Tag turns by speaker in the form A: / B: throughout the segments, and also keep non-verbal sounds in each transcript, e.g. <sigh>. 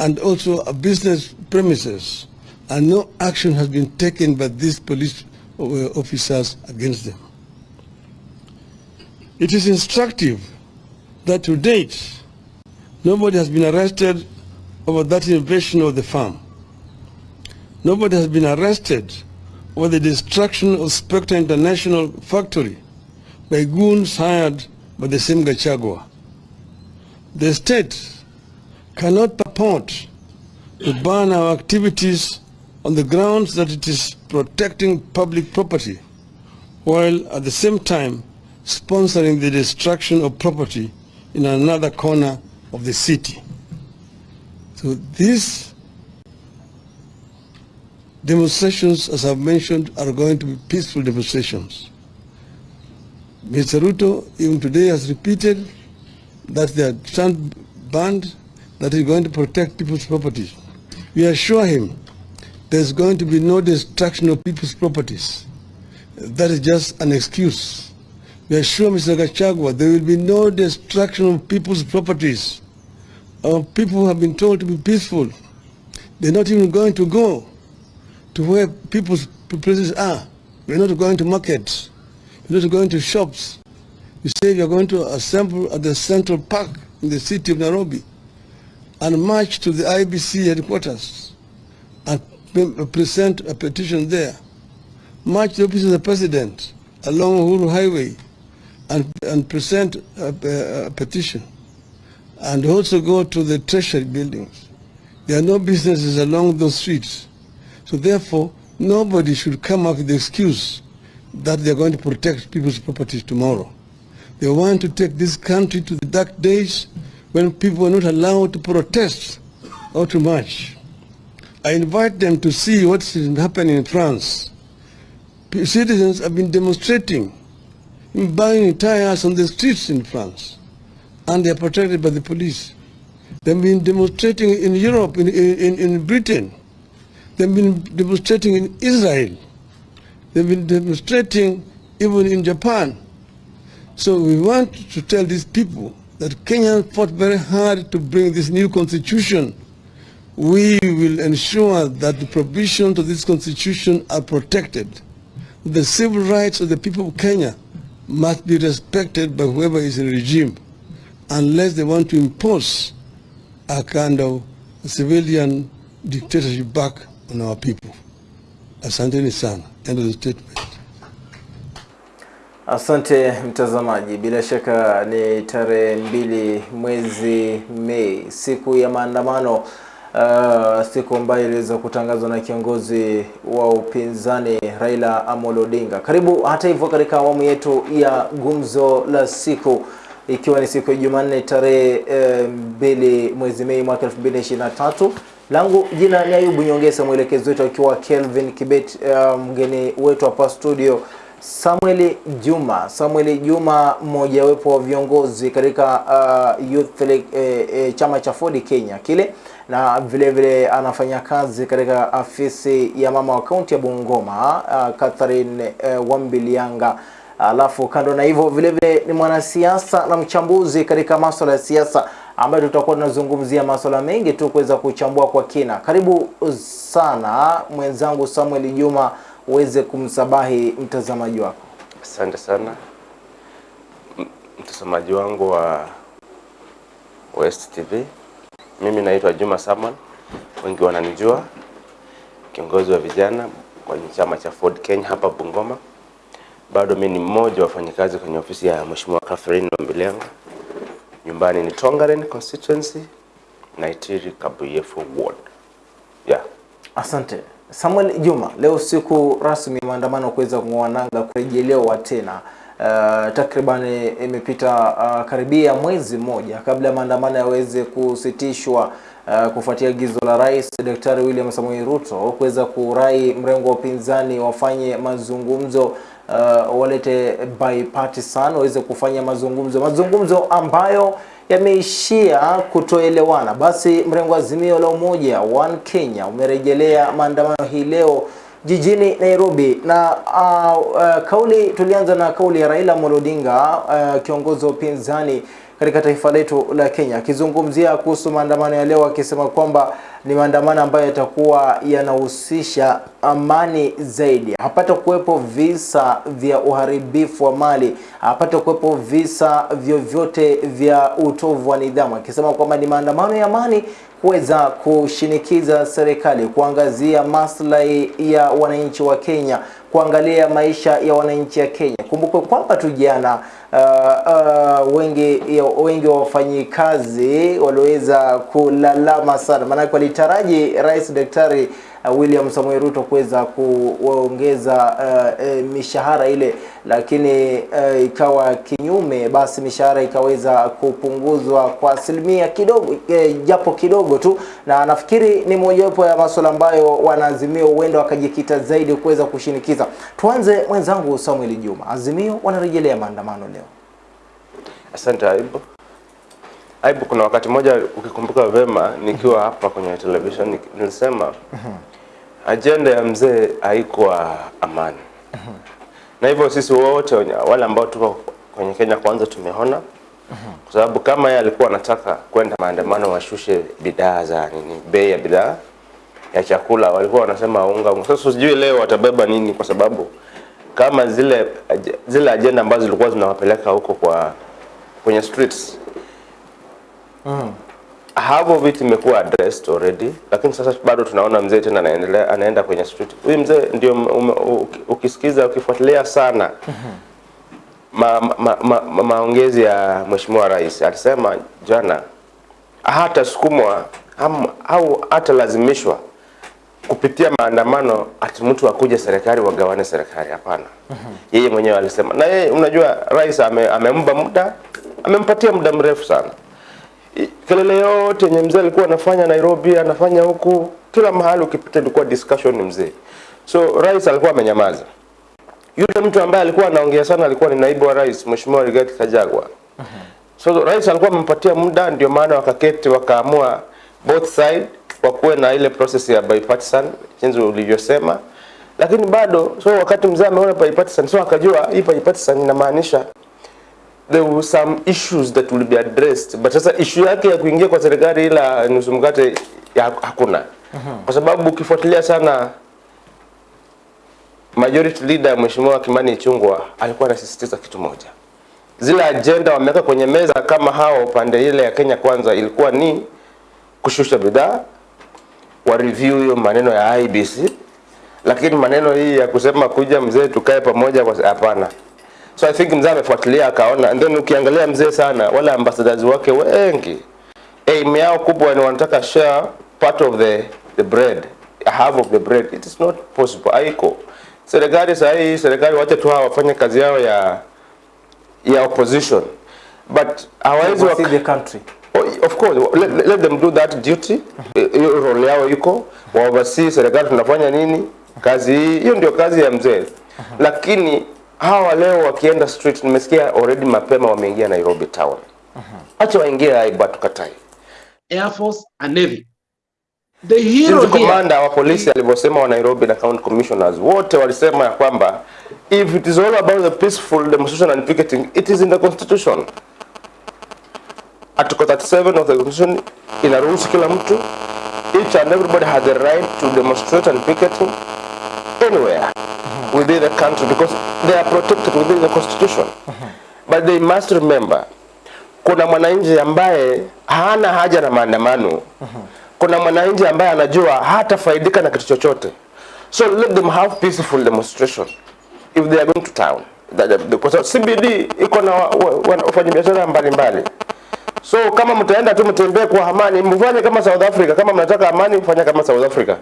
A: and also a business premises, and no action has been taken by these police uh, officers against them. It is instructive that to date, nobody has been arrested over that invasion of the farm. Nobody has been arrested over the destruction of Spectre International factory by goons hired by the same Gachagua. The state cannot purport to ban our activities on the grounds that it is protecting public property, while at the same time sponsoring the destruction of property in another corner of the city. So these demonstrations, as I've mentioned, are going to be peaceful demonstrations. Mr. Ruto, even today, has repeated that they are banned, that he's going to protect people's properties. We assure him there's going to be no destruction of people's properties. That is just an excuse. We assure Mr. Gachagua there will be no destruction of people's properties. Our people have been told to be peaceful. They're not even going to go to where people's places are. We're not going to markets. We're not going to shops. You say you're going to assemble at the Central Park in the city of Nairobi and march to the IBC headquarters and uh, present a petition there. March to the office of the president along Uhuru Highway and, and present a, a, a petition. And also go to the treasury buildings. There are no businesses along those streets. So therefore, nobody should come up with the excuse that they're going to protect people's properties tomorrow. They want to take this country to the dark days when people are not allowed to protest or to march. I invite them to see what's happening in France. Citizens have been demonstrating, buying tires on the streets in France, and they are protected by the police. They've been demonstrating in Europe, in, in, in Britain. They've been demonstrating in Israel. They've been demonstrating even in Japan. So we want to tell these people that Kenya fought very hard to bring this new constitution. We will ensure that the provisions of this constitution are protected. The civil rights of the people of Kenya must be respected by whoever is in regime, unless they want to impose a kind of civilian dictatorship back on our people. Asanteni sana. End of the statement.
B: Asante mtazamaji, bila shaka ni tarehe mbili mwezi Mei, siku ya maandamano uh, siku ambayo iliweza kutangazwa na kiongozi wa upinzani Raila Amolo Odinga. Karibu hata hivyo katika awamu yetu ya gumzo la siku ikiwa ni siku ya Jumanne tarehe eh, mbili mwezi Mei mwaka 2023 langu jina ni Ayubu Nyongesa, mwelekezi wetu akiwa Kelvin Kibet, uh, mgeni wetu hapa studio Samuel Juma. Samuel Juma mmojawapo wa viongozi katika uh, Youth League, eh, eh, chama cha Ford Kenya kile, na vile vile anafanya kazi katika afisi ya mama wa kaunti ya Bungoma uh, Catherine uh, Wambilianga. Alafu kando na hivyo vile vile ni mwanasiasa na mchambuzi katika masuala ya siasa ambayo tutakuwa tunazungumzia masuala mengi tu kuweza kuchambua kwa kina. Karibu sana mwenzangu Samuel Juma uweze kumsabahi mtazamaji wako.
C: Asante sana mtazamaji wangu wa West TV. Mimi naitwa Juma Samuel, wengi wananijua, kiongozi wa vijana kwenye chama cha Ford Kenya hapa Bungoma. Bado mimi ni mmoja wa wafanyakazi kwenye ofisi ya Mheshimiwa Catherine Wambilengo. Nyumbani ni Tongaren constituency, Naitiri Kabuyefu ward. Yeah.
B: Asante Samuel Juma, leo siku rasmi maandamano kuweza kung'oa nanga kurejelewa tena. Uh, takriban imepita uh, karibia mwezi mmoja kabla maandamano yaweze kusitishwa uh, kufuatia agizo la Rais Daktari William Samoei Ruto kuweza kurai mrengo wa upinzani wafanye mazungumzo uh, walete bipartisan waweze kufanya mazungumzo mazungumzo ambayo yameishia kutoelewana. Basi mrengo Azimio la Umoja One Kenya umerejelea maandamano hii leo jijini Nairobi na uh, uh, kauli tulianza na kauli ya Raila Amolo Odinga uh, kiongozi wa upinzani katika taifa letu la Kenya, akizungumzia kuhusu maandamano ya leo, akisema kwamba ni maandamano ambayo yatakuwa yanahusisha amani zaidi, hapata kuwepo visa vya uharibifu wa mali, hapata kuwepo visa vyovyote vya utovu wa nidhamu, akisema kwamba ni maandamano ya amani kuweza kushinikiza serikali kuangazia maslahi ya wananchi wa Kenya, kuangalia maisha ya wananchi ya Kenya. Kumbukwe kwamba tu jana uh, uh, wengi wengi wa wafanyikazi waliweza kulalama sana, maanake walitaraji Rais Daktari uh, William Samoei Ruto kuweza kuongeza uh, e, mishahara ile, lakini uh, ikawa kinyume, basi mishahara ikaweza kupunguzwa kwa asilimia kidogo eh, japo kidogo tu, na nafikiri ni mojawapo ya masuala ambayo wanaazimio huenda wakajikita zaidi kuweza kushinikiza. Tuanze mwenzangu Samuel Juma, Azimio wanarejelea maandamano leo.
C: Asante Aibu. Aibu, kuna wakati mmoja ukikumbuka vema, nikiwa hapa kwenye television nilisema ajenda ya mzee haikuwa amani, na hivyo sisi wote wale ambao tuko kwenye Kenya Kwanza tumeona, kwa sababu kama yeye alikuwa anataka kwenda maandamano washushe bidhaa za nini, bei ya bidhaa ya chakula, walikuwa wanasema unga. unga. Sasa sijui leo watabeba nini, kwa sababu kama zile zile ajenda ambazo zilikuwa zinawapeleka huko kwa kwenye streets hapo vitu imekuwa addressed already, lakini sasa bado tunaona mzee tena anaendelea anaenda kwenye street. Huyu mzee ndio ukisikiza ukifuatilia sana ma, ma, ma, ma, maongezi ya mheshimiwa rais alisema jana hatasukumwa sukumwa au hatalazimishwa kupitia maandamano ati mtu akuje serikali wagawane serikali. Hapana, yeye mwenyewe alisema, na yeye unajua, rais ame, amempa muda, amempatia muda mrefu sana. Kelele yote yenye mzee alikuwa anafanya Nairobi, anafanya huku, kila mahali ukipita ilikuwa discussion ni mzee. So rais alikuwa amenyamaza. Yule mtu ambaye alikuwa anaongea sana alikuwa ni naibu wa rais Mheshimiwa Rigathi Gachagua. So rais alikuwa amempatia muda, ndio maana wakaketi wakaamua both side wakuwe na ile process ya bipartisan jinsi ulivyosema, lakini bado so wakati mzee ameona bipartisan, so akajua hii bipartisan inamaanisha there were some issues that will be addressed, but sasa issue yake ya kuingia kwa serikali ila nusu mkate ya hakuna, kwa sababu ukifuatilia sana majority leader Mheshimiwa Kimani Ichungwa alikuwa anasisitiza kitu moja. Zile agenda wameweka kwenye meza kama hao pande ile ya Kenya Kwanza ilikuwa ni kushusha bidhaa, wa review hiyo maneno ya IBC, lakini maneno hii ya kusema kuja mzee tukae pamoja, kwa hapana. So I think mzee amefuatilia akaona, and then ukiangalia mzee sana, wala ambassadors wake wengi aim yao kubwa ni wanataka share part of the the bread, half of the bread. It is not possible, haiko. Serikali sasa hii, serikali wacha tu hawa wafanye kazi yao ya ya opposition. But hawawezi wa
B: the country.
C: Oh, of course. Let, let them do that duty. Eh, hiyo role yao iko. Waoversee serikali tunafanya nini? Kazi hii. Hiyo ndio kazi ya mzee. Lakini hawa leo wakienda street nimesikia already mapema wameingia Nairobi town. Acha waingie aibu tukatai.
D: Air Force and Navy. The hero
C: Since commander wa polisi alivyosema wa Nairobi na county commissioners wote walisema ya kwamba if it is all about the peaceful demonstration and picketing it is in the constitution. Article 37 of the constitution inaruhusu kila mtu each and everybody has the right to demonstrate and picketing anywhere within the country because they are protected within the constitution. Uh -huh. but they must remember kuna mwananchi ambaye hana haja na maandamano. Kuna mwananchi ambaye anajua hatafaidika na kitu chochote. So let them have peaceful demonstration if they are going to town. The- the- the- the CBD iko na wa- wa- wa- wafanyabiashara mbalimbali so kama mtaenda tu mtembee kwa amani mfanye kama South Africa kama mnataka amani mfanye kama South Africa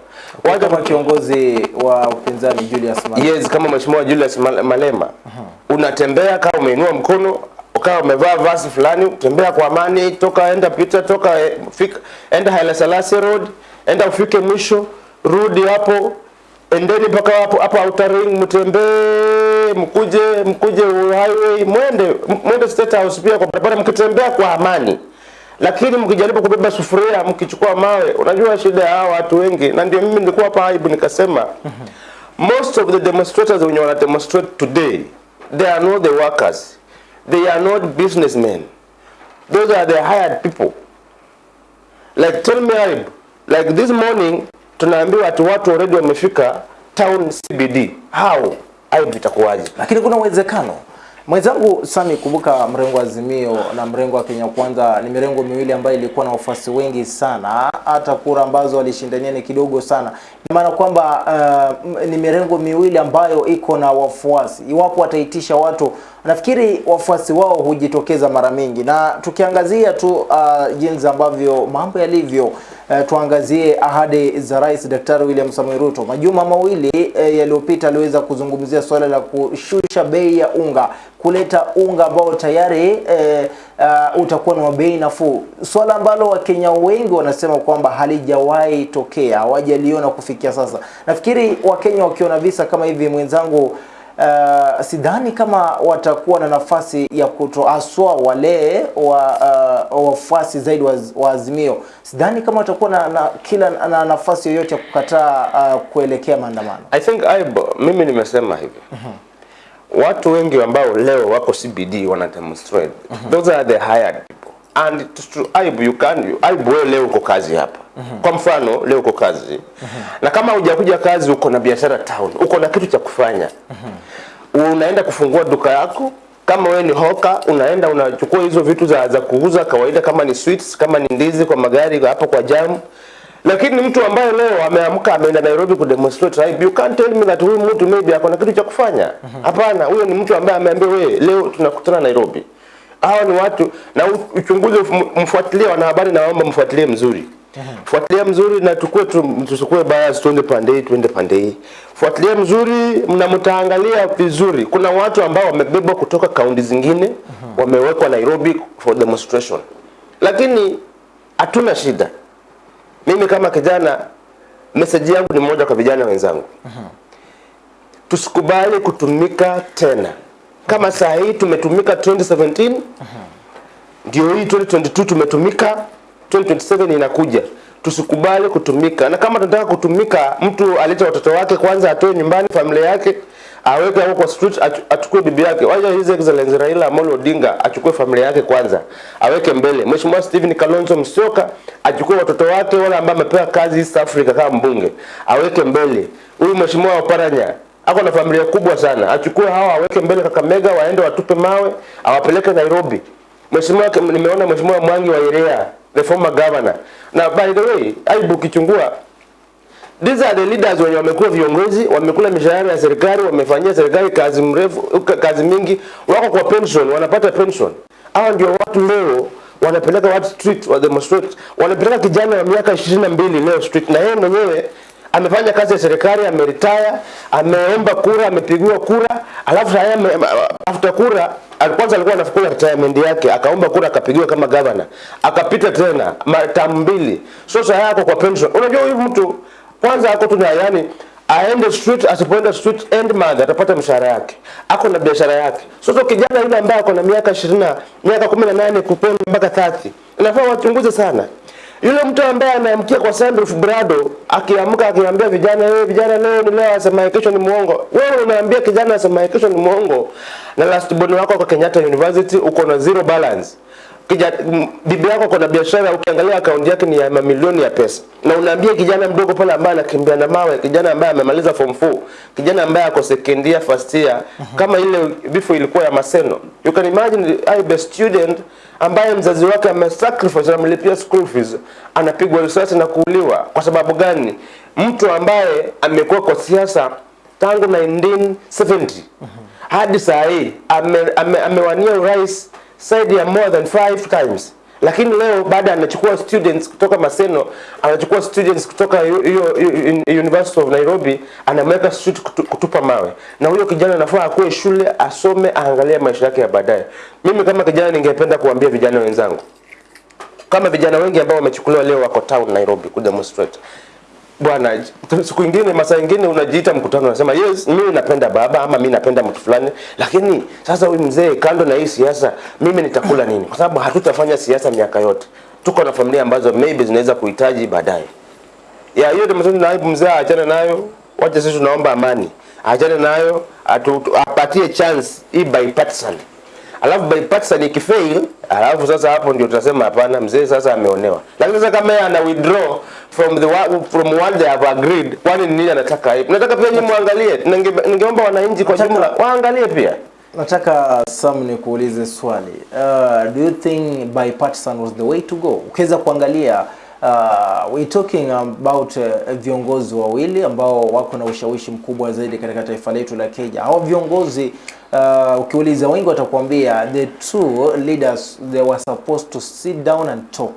C: wacha
B: kwa kiongozi wa upinzani Julius Malema.
C: Yes, kama mheshimiwa Julius Malema. Uh -huh. unatembea kama umeinua mkono ukawa umevaa vazi fulani, tembea kwa amani, toka enda pita, toka eh, fika, enda Haile Selassie Road, enda ufike mwisho, rudi hapo, endeni mpaka hapo hapo Outer Ring, mtembee, mkuje mkuje highway, mwende mwende State House pia kwa barabara, mkitembea kwa amani. Lakini mkijaribu kubeba sufuria mkichukua mawe, unajua shida ya watu wengi, na ndio mimi nilikuwa hapa aibu nikasema most of the demonstrators wenye wana demonstrate today they are not the workers. They are not businessmen. Those are the hired people. Like tell me like this morning tunaambiwa ati watu already wamefika town CBD how? Aibu itakuwaje?
B: Lakini kuna uwezekano. Mwenzangu Sami, kumbuka mrengo wa Azimio na mrengo wa Kenya Kwanza ni mirengo miwili ambayo ilikuwa na wafuasi wengi sana, hata kura ambazo walishindania ni kidogo sana. Ina maana kwamba uh, ni mirengo miwili ambayo iko na wafuasi. Iwapo wataitisha watu, nafikiri wafuasi wao hujitokeza mara mingi, na tukiangazia tu uh, jinsi ambavyo mambo yalivyo uh, tuangazie ahadi za Rais Daktari William Samoei Ruto. Majuma mawili uh, yaliyopita aliweza kuzungumzia suala la kushusha bei ya unga kuleta unga ambao tayari uh, uh, utakuwa na bei nafuu, swala ambalo Wakenya wengi wanasema kwamba halijawahi tokea, hawajaliona kufikia sasa. Nafikiri Wakenya wakiona visa kama hivi, mwenzangu Uh, sidhani kama watakuwa na nafasi ya kutoaswa wale wa uh, wafuasi zaidi wa, wa Azimio. Sidhani kama watakuwa na, na kila na nafasi yoyote ya kukataa uh, kuelekea maandamano.
C: I think I, mimi nimesema hivi watu wengi ambao leo wako CBD wana demonstrate mm -hmm. those are the hired people and it's true Aibu you can Aibu wewe leo uko kazi hapa mm -hmm. kwa mfano leo uko kazi mm -hmm. na kama hujakuja kazi uko na biashara town uko na kitu cha kufanya unaenda kufungua duka yako kama wewe ni hoka unaenda unachukua hizo vitu za, za kuuza kawaida kama ni sweets kama ni ndizi kwa magari hapo kwa jam. Lakini mtu ambaye leo ameamka ameenda Nairobi kudemonstrate right you can't tell me that huyu mtu maybe ako na kitu cha kufanya. Hapana huyo ni mtu ambaye ameambia wewe leo tunakutana Nairobi. Hawa ni watu na uchunguzi mfuatilie wanahabari na waomba mfuatilie mzuri fuatilia mzuri na tukue tusukue baya bias tuende pande hii tuende pande hii. Fuatilia mzuri na mtaangalia vizuri. Kuna watu ambao wamebebwa kutoka kaunti zingine wamewekwa Nairobi for demonstration. Lakini hatuna shida. Mimi kama kijana message yangu ni moja kwa vijana wenzangu. Tusikubali kutumika tena. Kama saa hii tumetumika 2017 ndio hii 2022 tumetumika 2027 inakuja. Tusikubali kutumika. Na kama tunataka kutumika mtu alete watoto wake kwanza atoe nyumbani familia yake aweke kwa street achu- achukue bibi yake. Wacha his excellency Raila Amolo Odinga achukue familia yake kwanza aweke mbele. Mheshimiwa Stephen Kalonzo Musyoka achukue watoto wake wale ambao amepewa kazi East Africa kama mbunge aweke mbele. Huyu mheshimiwa Oparanya ako na familia kubwa sana. Achukue hawa aweke mbele Kakamega waende watupe mawe awapeleke Nairobi. Mheshimiwa nimeona Mheshimiwa Mwangi wa Irea the former governor. Na by the way aibu ukichungua These are the leaders wenye wamekuwa viongozi, wamekula mishahara ya serikali, wamefanyia serikali kazi mrefu, kazi mingi, wako kwa pension, wanapata pension. Hawa ndio watu leo wanapeleka watu street wa demonstrate, wanapeleka kijana wa miaka 22 leo street, na yeye mwenyewe amefanya kazi ya serikali, ameritaya, ameomba kura, amepigiwa kura, alafu haya after kura alikwanza alikuwa anafukuza retirement yake, akaomba kura, akapigiwa kama governor, akapita tena mara mbili, so sasa yako kwa pension. Unajua huyu mtu kwanza ako tu na yani aende street asipoenda street end month atapata mshahara yake. Ako na biashara yake. Sasa kijana yule ambaye ako na miaka 20 miaka 18 kupenda mpaka 30 inafaa wachunguze sana yule mtu ambaye anaamkia kwa Sandrif Brado akiamka akiambia vijana wewe vijana leo ni leo asema kesho ni muongo wewe unaambia kijana asema kesho ni muongo na last born wako kwa Kenyatta University uko na zero balance. Kija, bibi yako kuna biashara ukiangalia akaunti yake ni ya mamilioni ya pesa. Na unaambia kijana mdogo pale ambaye anakimbia na mawe kijana ambaye amemaliza form 4 kijana ambaye ako second year first year kama ile before ilikuwa ya Maseno. You can imagine I best student ambaye mzazi wake amesacrifice amlipia school fees anapigwa risasi na kuuliwa. Kwa sababu gani? Mtu ambaye amekuwa kwa siasa tangu 1970 hadi saa hii amewania ame, ame urais zaidi ya more than 5 times lakini leo baada anachukua students kutoka Maseno anachukua students kutoka hiyo University of Nairobi anamweka street kutu, kutupa mawe. Na huyo kijana anafaa akue shule asome aangalie maisha yake ya baadaye. Mimi kama kijana ningependa kuambia vijana wenzangu. Kama vijana wengi ambao wamechukuliwa leo wako town Nairobi kudemonstrate bwana siku ingine masaa ingine unajiita mkutano unasema yes mimi napenda baba ama mimi napenda mtu fulani. Lakini sasa huyu mzee kando na hii siasa mimi nitakula nini? Kwa sababu hatutafanya siasa miaka yote. Tuko na familia ambazo maybe zinaweza kuhitaji baadaye. Ya hiyo demonstration na mzee aachane nayo. Wacha sisi tunaomba amani. Aachane nayo atu, apatie chance hii bipartisan alafu bipartisan ikifail, alafu sasa hapo ndio tutasema hapana, mzee sasa ameonewa. Lakini sasa kama yeye ana withdraw from the from what they have agreed, kwani ni nini anataka hivi? Nataka pia nyinyi muangalie, ningeomba wananchi kwa jumla waangalie pia.
B: Nataka Sam nikuulize swali. Uh, do you think bipartisan was the way to go? Ukiweza kuangalia uh, we talking about uh, viongozi wawili ambao wako na ushawishi mkubwa zaidi katika taifa letu la Kenya. Hao viongozi uh, ukiuliza wengi watakwambia the two leaders they were supposed to sit down and talk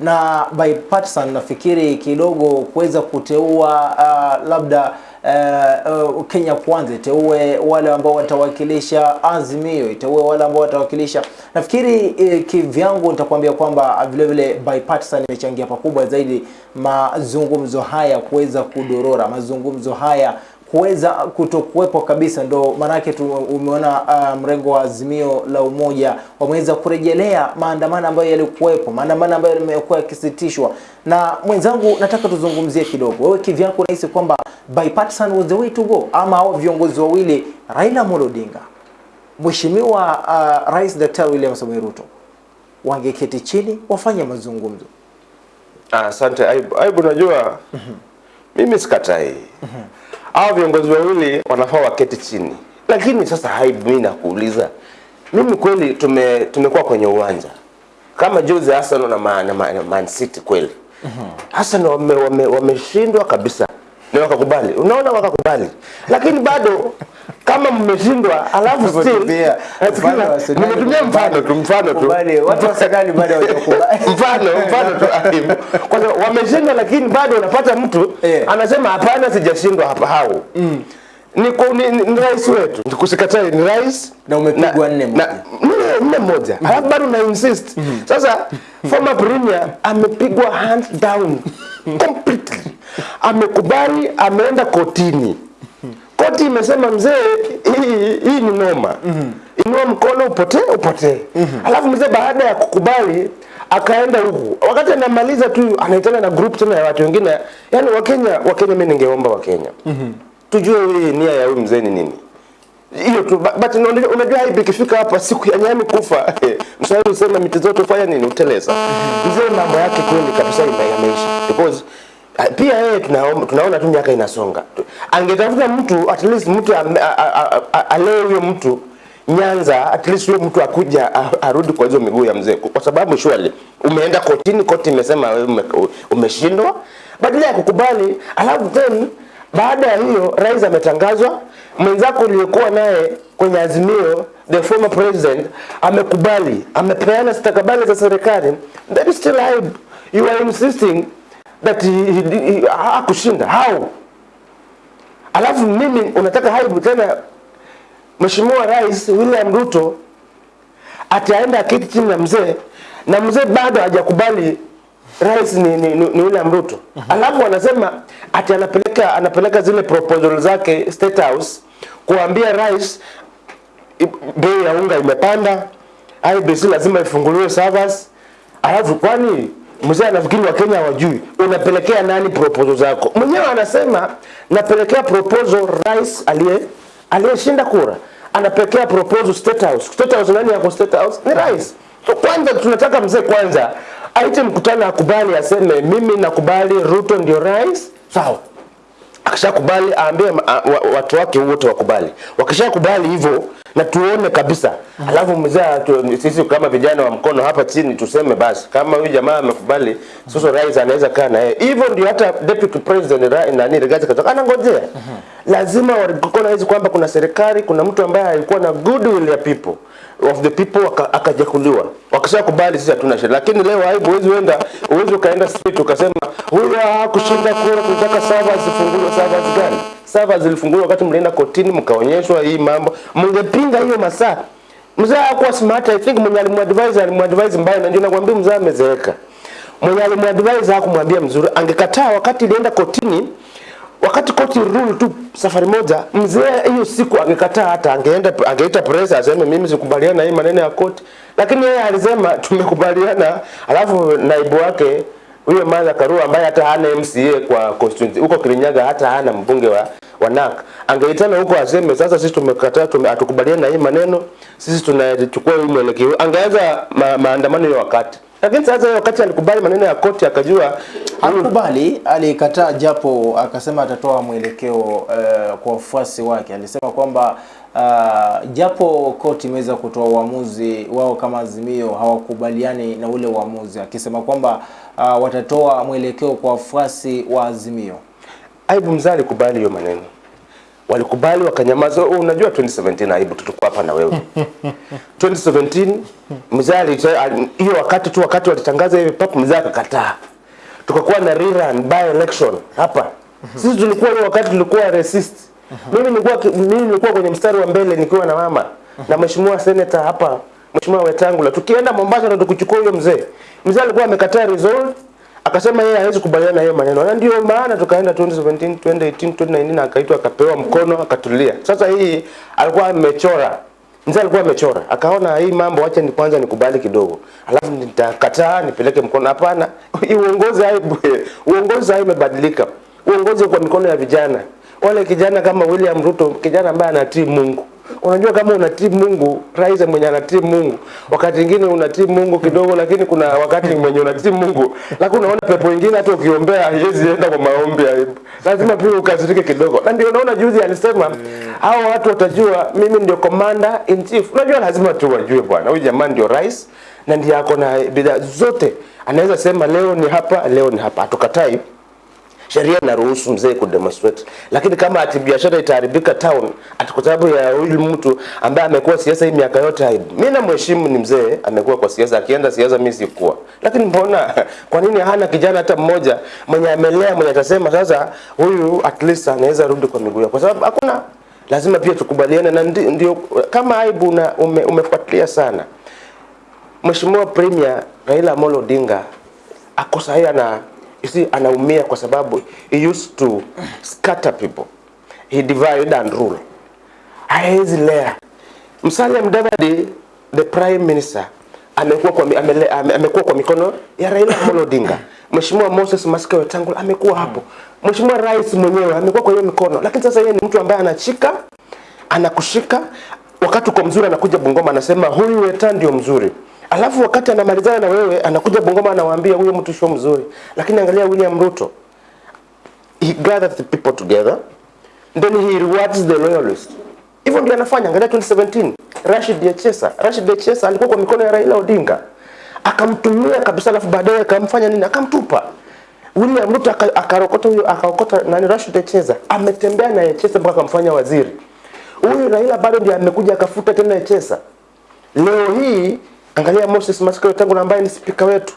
B: na bipartisan nafikiri kidogo kuweza kuteua uh, labda uh, uh, Kenya Kwanza iteue wale ambao watawakilisha Azimio, iteue wale ambao watawakilisha. Nafikiri eh, kivyangu nitakwambia kwamba vile vile bipartisan imechangia pakubwa zaidi mazungumzo haya kuweza kudorora, mazungumzo haya kuweza kutokuwepo kabisa, ndo maanake umeona uh, mrengo wa Azimio la Umoja wameweza kurejelea maandamano ambayo yalikuwepo, maandamano ambayo yamekuwa yakisitishwa. Na mwenzangu, nataka tuzungumzie kidogo, wewe kivyako unahisi kwamba bipartisan was the way to go, ama hao viongozi wawili Raila Amolo Odinga, Mheshimiwa uh, Rais Daktari William Samoei Ruto wangeketi chini wafanye mazungumzo?
C: Ah, Asante Aibu. Aibu, najua mimi sikatai. Hao viongozi wawili wanafaa waketi chini, lakini sasa haibu mimi nakuuliza, mimi kweli tume tumekuwa kwenye uwanja. Kama juzi Arsenal na Man, na Man, Man City kweli. Arsenal wame, wame, wameshindwa kabisa na wakakubali, unaona, wakakubali, lakini bado kama mmeshindwa alafu still Eh,
B: mfano
C: nimetumia mfano tu mfano tu.
B: Watu wa serikali bado hawajakubali. <laughs>
C: mfano mfano tu kwa sababu wameshindwa lakini bado unapata mtu
B: yeah.
C: anasema hapana sijashindwa hapa. Hao. Ni, kwa- ni, ni, ni rais wetu. Nikusikatai, ni rais.
B: Na umepigwa nne moja.
C: na- nne- moja. Alafu bado na insist. Sasa former premier amepigwa hands down. Completely amekubali ameenda kotini. Koti imesema mzee hii, hii ni noma. Inua mkono upotee upotee. Alafu mzee baada ya kukubali akaenda huku. Wakati anamaliza tu anaitana na group tena ya watu wengine. Yani wakenya wakenya mi ningeomba wakenya tujue hii nia ya huyu mzee ni nini. Hiyo tu but unajua- hivi ikifika hapa siku ya nyani kufa. <laughs> Mshauri usema miti zote fanya nini? Uteleza mzee mambo yake kweli kabisa imeisha because pia yeye tunaona, tunaona tu miaka inasonga. Angetafuta mtu at least mtu alee huyo mtu Nyanza at least huyo mtu akuja arudi kwa hizo miguu ya mzee, kwa sababu surely umeenda kotini, koti imesema wewe umeshindwa, badala ya kukubali, alafu then baada ya hiyo rais ametangazwa, mwenzako uliyekuwa naye kwenye azimio, the former president amekubali, amepeana stakabali za serikali, that is still. You are insisting that hakushinda how? Alafu mimi unataka haibu tena Mheshimiwa Rais William Ruto ataenda kiti chini na mzee na mzee bado hajakubali rais ni, ni, ni, ni William Ruto. mm -hmm. Alafu anasema ati anapeleka anapeleka zile proposal zake State House kuambia rais bei ya unga imepanda, IBC lazima ifunguliwe servers. Alafu kwani mzee anafikiri Wakenya wajui unapelekea nani proposal zako? Mwenyewe anasema napelekea proposal rais aliye aliyeshinda kura, anapelekea proposal State House. State House nani yako State House? Ni rais. So kwanza tunataka mzee kwanza aite mkutano, akubali, aseme mimi nakubali Ruto ndio rais, sawa akishakubali aambie watu wake wote wakubali. Wakishakubali hivyo na tuone kabisa, alafu mzee tu, sisi kama vijana wa mkono hapa chini tuseme basi, kama huyu jamaa amekubali, sasa rais anaweza kaa na yeye. Hivyo. Ndio hata deputy president nani Rigathi Gachagua anangojea, lazima recognize kwamba kuna serikali, kuna mtu ambaye alikuwa na goodwill ya people of the people waka- akajakuliwa. Wakishakubali sisi hatuna shida, lakini leo aibu, huwezi uenda, huwezi ukaenda street ukasema huyu hakushinda kura, kutaka servers zifunguliwe. Servers gani? Servers zilifunguliwa wakati mlienda kotini mkaonyeshwa hii mambo, mngepinga hiyo masaa. Mzee hakuwa smart, I think mwenye alimuadvise alimuadvise mbaya, na ndio nakwambia mzee amezeeka. Mwenye alimuadvise hakumwambia mzuri, angekataa wakati ilienda kotini wakati koti rule tu safari moja, mzee hiyo siku angekataa, hata angeenda angeita presa aseme mimi sikubaliana na hii maneno ya koti, lakini yeye alisema tumekubaliana. Alafu naibu wake huyo Martha Karua ambaye hata hana MCA kwa constituency huko Kirinyaga, hata hana mbunge wa wanak angeitana huko aseme sasa sisi tumekataa tume, hatukubaliani na hii maneno sisi tunachukua hii mwelekeo. Angeanza ma, maandamano ya wakati lakini sasa wakati alikubali maneno ya koti akajua
B: alikubali alikataa japo akasema atatoa mwelekeo uh, kwa wafuasi wake. Alisema kwamba uh, japo koti imeweza kutoa uamuzi wao kama Azimio hawakubaliani na ule uamuzi, akisema kwamba uh, watatoa mwelekeo kwa wafuasi wa Azimio.
C: Aibu mzali alikubali hiyo maneno, walikubali wakanyamaza. Oh, unajua 2017 Aibu, tulikuwa hapa na wewe <laughs> 2017 mzee hiyo wakati tu wakati walitangaza hivi papu, mzee akakataa, tukakuwa na rerun by election hapa. Sisi tulikuwa hiyo wakati tulikuwa resist. Mimi nilikuwa mimi nilikuwa kwenye mstari wa mbele nikiwa na mama na mheshimiwa senator hapa, mheshimiwa Wetangula, tukienda Mombasa na tukuchukua huyo mzee. Mzee alikuwa amekataa result akasema yeye hawezi kubaliana na hiyo maneno, na ndio maana tukaenda 2017 2018 2019 akaitwa akapewa mkono akatulia. Sasa hii alikuwa amechora. Mzee alikuwa amechora, akaona hii mambo, acha ni kwanza nikubali kidogo, alafu nitakataa nipeleke mkono. Hapana, uongozi hai uongozi hai umebadilika, Uongozi kwa mikono ya vijana, wale kijana kama William Ruto, kijana ambaye anatii Mungu. Unajua kama unatii Mungu, rais mwenye anatii Mungu, wakati mwingine unatii Mungu kidogo, lakini kuna wakati mwenye unatii Mungu, lakini unaona pepo ingine hata ukiombea haiwezi enda kwa maombi, lazima pia ukazirike kidogo. Na ndio unaona juzi alisema hao watu watajua mimi ndio commander in chief. Unajua lazima tu wajue bwana, huyu jamaa ndio rais na ndiye ako na bidhaa zote, anaweza sema leo ni hapa, leo ni hapa, hatukatai sheria inaruhusu mzee kudemonstrate, lakini kama ati biashara itaharibika town ati kwa sababu ya huyu mtu ambaye amekuwa siasa hii miaka yote, aibu. Mimi namheshimu, ni mzee, amekuwa kwa siasa, akienda siasa mimi sikuwa, lakini mbona, <laughs> kwa nini hana kijana hata mmoja mwenye amelea, mwenye atasema sasa huyu at least anaweza rudi kwa miguu? Kwa sababu hakuna, lazima pia tukubaliane, na ndi- ndio kama aibu na ume, umefuatilia sana Mheshimiwa Premier Raila Amolo Odinga ako sahihi ana you see, anaumia kwa sababu he used to scatter people. He divide and rule. Haezi lea. Musalia Mudavadi the prime minister amekuwa kwa amele, ame, amekuwa kwa mikono ya Raila Amolo Odinga. Mheshimiwa Moses Masika Wetangula amekuwa hapo. Mheshimiwa rais mwenyewe amekuwa kwa hiyo mikono. Lakini sasa yeye ni mtu ambaye anachika anakushika wakati uko mzuri, anakuja Bungoma anasema huyu Weta ndio mzuri, alafu wakati anamalizana na wewe anakuja Bungoma anawaambia huyo mtu sio mzuri. Lakini angalia William Ruto, he gathered the people together then he rewards the loyalists. Hivyo ndio anafanya. Angalia 2017 Rashid Diachesa, Rashid Diachesa alikuwa kwa mikono ya Raila Odinga akamtumia kabisa, alafu baadaye akamfanya nini? Akamtupa. William Ruto akarokota huyo akaokota nani Rashid Diachesa. ametembea na Diachesa mpaka akamfanya waziri. Huyu Raila bado ndiye amekuja akafuta tena Diachesa. Leo hii angalia Moses Masika Wetangula ambaye ni spika wetu,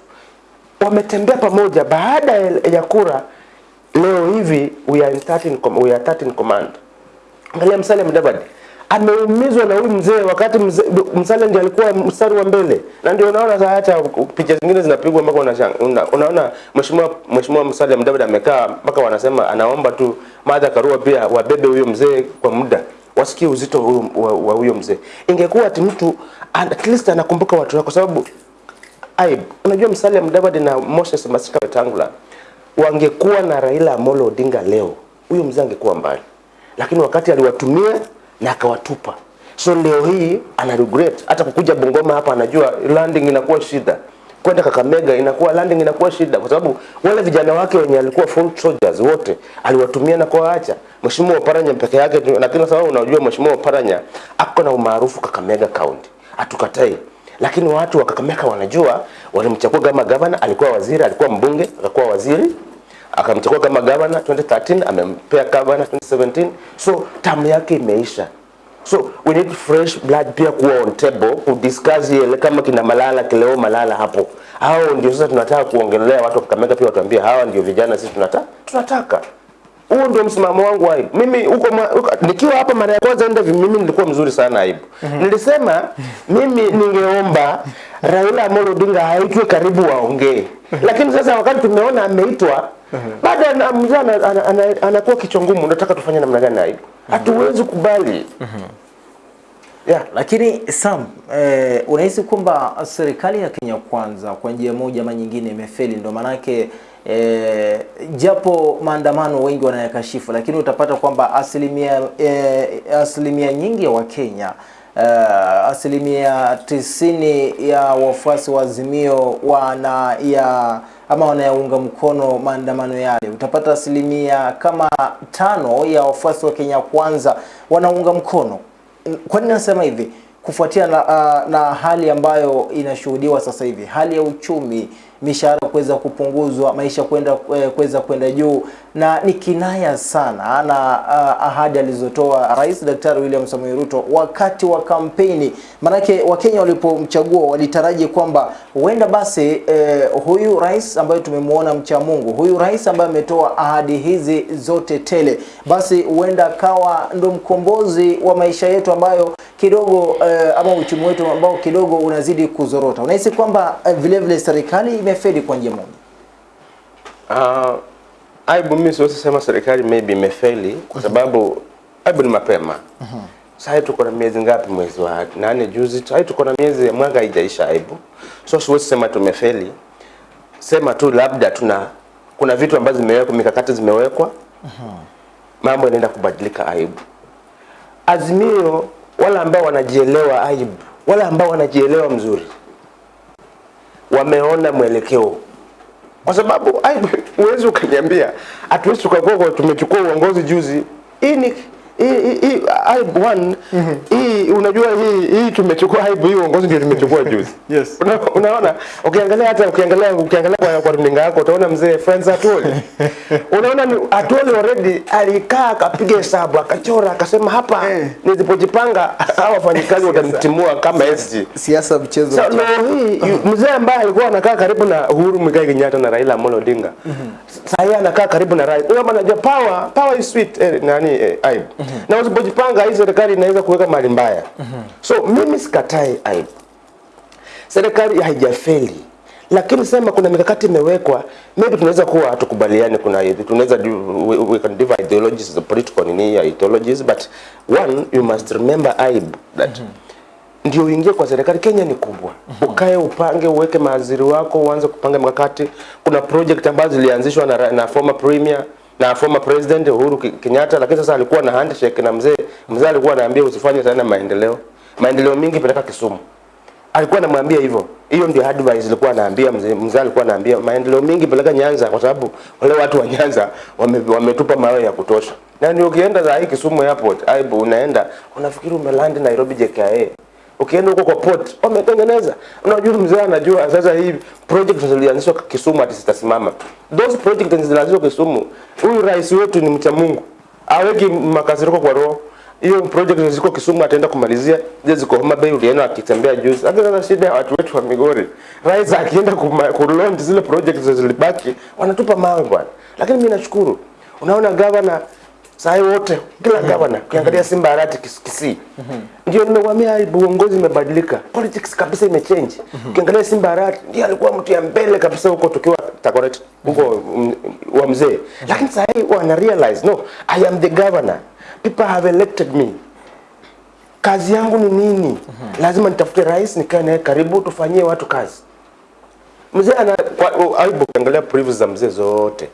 C: wametembea pamoja baada ya kura. Leo hivi we are in 13 com- we are 13 command. Angalia Musalia Mudavadi ameumizwa na huyu mzee, wakati Musalia ndiye alikuwa mstari wa mbele, na ndio unaona sasa hata picha zingine zinapigwa mpaka una, unaona mheshimiwa mheshimiwa Musalia Mudavadi amekaa mpaka wanasema anaomba tu Martha Karua pia wabebe huyo mzee kwa muda wasikie uzito huyo- wa huyo mzee. Ingekuwa ati mtu at least anakumbuka watu wake, kwa sababu aibu. Unajua Musalia Mudavadi na Moses Masika Wetangula wangekuwa na Raila Amolo Odinga leo, huyo mzee angekuwa mbali, lakini wakati aliwatumia na akawatupa. So leo hii ana regret hata kukuja Bungoma hapa, anajua landing inakuwa shida, kwenda Kakamega inakuwa landing inakuwa shida, kwa sababu wale vijana wake wenye alikuwa full soldiers wote aliwatumia na kuwaacha. Mheshimiwa Oparanya peke yake lakini sababu unajua Mheshimiwa Oparanya ako na umaarufu Kakamega County, atukatai lakini watu wa Kakamega wanajua, walimchagua kama gavana, alikuwa waziri, alikuwa mbunge, akakuwa waziri, akamchagua kama gavana 2013, amempea gavana 2017, so tamu yake imeisha. So we need fresh blood pia kuwa on table kudiscuss ile kama kina Malala kileo Malala hapo. Hao ndio sasa tunataka kuongelea watu wa Kakamega pia watuambie hawa ndio vijana sisi tunataka tunataka huo ndio msimamo wangu aibu. Mimi huko nikiwa hapa mara ya kwanza interview mimi nilikuwa mzuri sana aibu. Mm -hmm. Nilisema mimi ningeomba Raila Amolo Odinga aitwe karibu waongee. Lakini sasa wakati tumeona ameitwa baada na mzee ana- ana- ana- anakuwa kichwa ngumu, unataka tufanye namna gani aibu? Hatuwezi kubali. Yeah.
B: Lakini Sam, eh, unahisi kwamba serikali ya Kenya Kwanza kwa njia moja ama nyingine imefeli, ndio maanake E, japo maandamano wengi wanayakashifu, lakini utapata kwamba asilimia e, asilimia nyingi ya Wakenya uh, asilimia tisini ya wafuasi wa Azimio wana ya ama wanayaunga mkono maandamano yale. Utapata asilimia kama tano ya wafuasi wa Kenya Kwanza wanaunga mkono. Kwa nini nasema hivi? Kufuatia na, uh, na hali ambayo inashuhudiwa sasa hivi, hali ya uchumi, mishahara kuweza kupunguzwa, maisha kwenda eh, kuweza kwenda juu, na ni kinaya sana na uh, ahadi alizotoa Rais Daktari William Samoei Ruto wakati wa kampeni. Manake Wakenya walipomchagua walitaraji kwamba huenda basi eh, huyu rais ambaye tumemwona mcha Mungu, huyu rais ambaye ametoa ahadi hizi zote tele, basi huenda kawa ndo mkombozi wa maisha yetu ambayo kidogo eh, ama uchumi wetu ambao kidogo unazidi kuzorota. Unahisi kwamba eh, vile vile serikali imefeli kwa njia moja?
C: Uh, aibu mimi siwezi sema serikali maybe imefeli kwa sababu aibu ni mapema. Sasa tuko na miezi ngapi? Mwezi wa nane juzi. Sasa tuko na miezi ya mwaka haijaisha aibu. So siwezi sema tumefeli. Sema tu labda tuna kuna vitu ambazo zimewekwa, mikakati zimewekwa. Mambo yanaenda kubadilika aibu. Azimio wala ambao wanajielewa aibu, wala ambao wanajielewa mzuri wameona mwelekeo kwa sababu aibu huwezi ukaniambia hatuwezi tukakuwa tumechukua uongozi juzi. Hii ni hii aibu one hii unajua hii hii tumechukua aibu hii uongozi ndio tumechukua juzi. <laughs>
B: Yes.
C: Una, unaona ukiangalia hata ukiangalia ukiangalia kwa, kwa runinga yako utaona mzee Friends Atwoli. <laughs> unaona Atwoli already alikaa akapiga hesabu akachora akasema hapa
B: hey.
C: nilipojipanga hawa wafanyikazi watanitimua kama SG.
B: Siasa mchezo
C: So, no, hii mzee ambaye alikuwa anakaa karibu na Uhuru Muigai Kenyatta na Raila Amolo Odinga sasa yeye anakaa karibu na Raila. Huyo power power is sweet eh, nani eh, aibu. Na usipojipanga hii serikali inaweza kuweka mali mbaya. mm -hmm. So mimi sikatai aibu. Serikali haijafeli. Lakini sema kuna mikakati imewekwa, maybe tunaweza kuwa hatukubaliani, kuna tunaweza we, we can divide ideologies the political nini ya ideologies but one you must remember aibu that mm -hmm ndio uingie kwa serikali. Kenya ni kubwa, ukae upange, uweke maziri wako, uanze kupanga mikakati. Kuna project ambazo zilianzishwa na, na former premier na former president Uhuru Kenyatta, lakini sasa alikuwa na handshake na mzee. Mzee alikuwa anaambia usifanye sana maendeleo, maendeleo mingi peleka Kisumu alikuwa anamwambia hivyo. Hiyo ndio advice alikuwa anaambia mzee. Mzee alikuwa anaambia maendeleo mingi peleka Nyanza, kwa sababu wale watu wa Nyanza wame, wametupa mawe ya kutosha. Na ukienda za hii Kisumu airport, aibu unaenda unafikiri umelandi Nairobi JKIA. Ukienda huko kwa port wametengeneza. Unajua mzee anajua sasa hii project zilianzishwa Kisumu ati zitasimama. Those project zilianzishwa Kisumu. Huyu rais wetu ni mcha Mungu. Aweki makasiriko kwa roho hiyo project ziko Kisumu ataenda kumalizia, Je, ziko Homa Bay ulienda akitembea juzi. Hata sasa shida ya watu wetu wa Migori, rais akienda ku kulaunch zile project zilibaki, wanatupa mawe bwana. Lakini mimi nashukuru, unaona governor sai wote kila gavana ukiangalia Simba Arati Kis- Kisii. Ndio nimewamia uongozi umebadilika, politics kabisa imechange. Ukiangalia Simba Arati ndiye alikuwa mtu ya mbele kabisa huko tukiwa Takoret huko mm, wa mzee, lakini sasa wana realize no, I am the governor. People have elected me. Kazi yangu ni nini? Lazima nitafute rais nikae naye karibu tufanyie watu kazi. Mzee ana aibu ukiangalia previous za mzee zote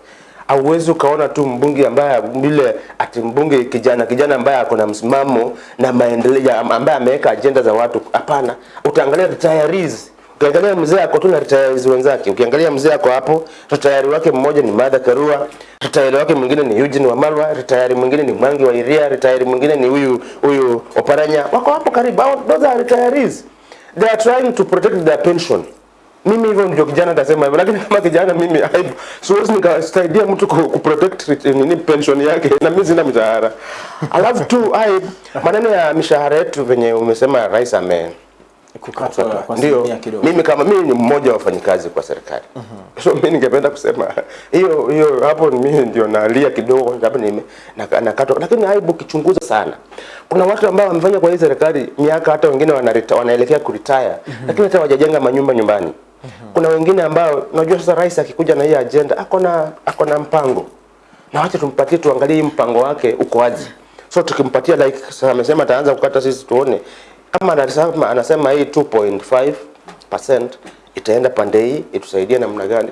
C: auwezi ukaona tu mbunge ambaye vile ati mbunge kijana kijana ambaye ako na msimamo na maendeleo ambaye ameweka ajenda za watu. Hapana. Utaangalia retirees. Ukiangalia mzee ako tu na retirees wenzake. Ukiangalia mzee ako hapo retire wake mmoja ni Martha Karua retire wake mwingine ni Eugene Wamalwa retire mwingine ni Mwangi wa Iria retire mwingine ni huyu huyu Oparanya. Wako hapo karibu. Those are retirees. They are trying to protect their pension mimi hivyo ndio kijana atasema hivyo, lakini kama kijana mimi aibu, siwezi nikasaidia mtu ku, protect nini pension yake <laughs> na mimi sina mshahara. Alafu tu ai maneno ya mishahara yetu venye umesema rais ame
B: kukatwa
C: ndio mimi kama mimi ni mmoja wa wafanyikazi kwa serikali. So mimi ningependa kusema hiyo hiyo hapo mimi ndio nalia kidogo labda nime nime na- nakatwa lakini aibu kichunguza sana. Kuna watu ambao wamefanya kwa hii serikali miaka hata wengine wanaelekea kuretire lakini hata wajajenga manyumba nyumbani kuna wengine ambao unajua sasa rais akikuja na hii agenda ako na ako na mpango. Na wacha tumpatie tuangalie mpango wake uko aje. So tukimpatia like sasa amesema ataanza kukata sisi tuone. Kama anasema, anasema hii 2.5% itaenda pande hii itusaidie namna gani?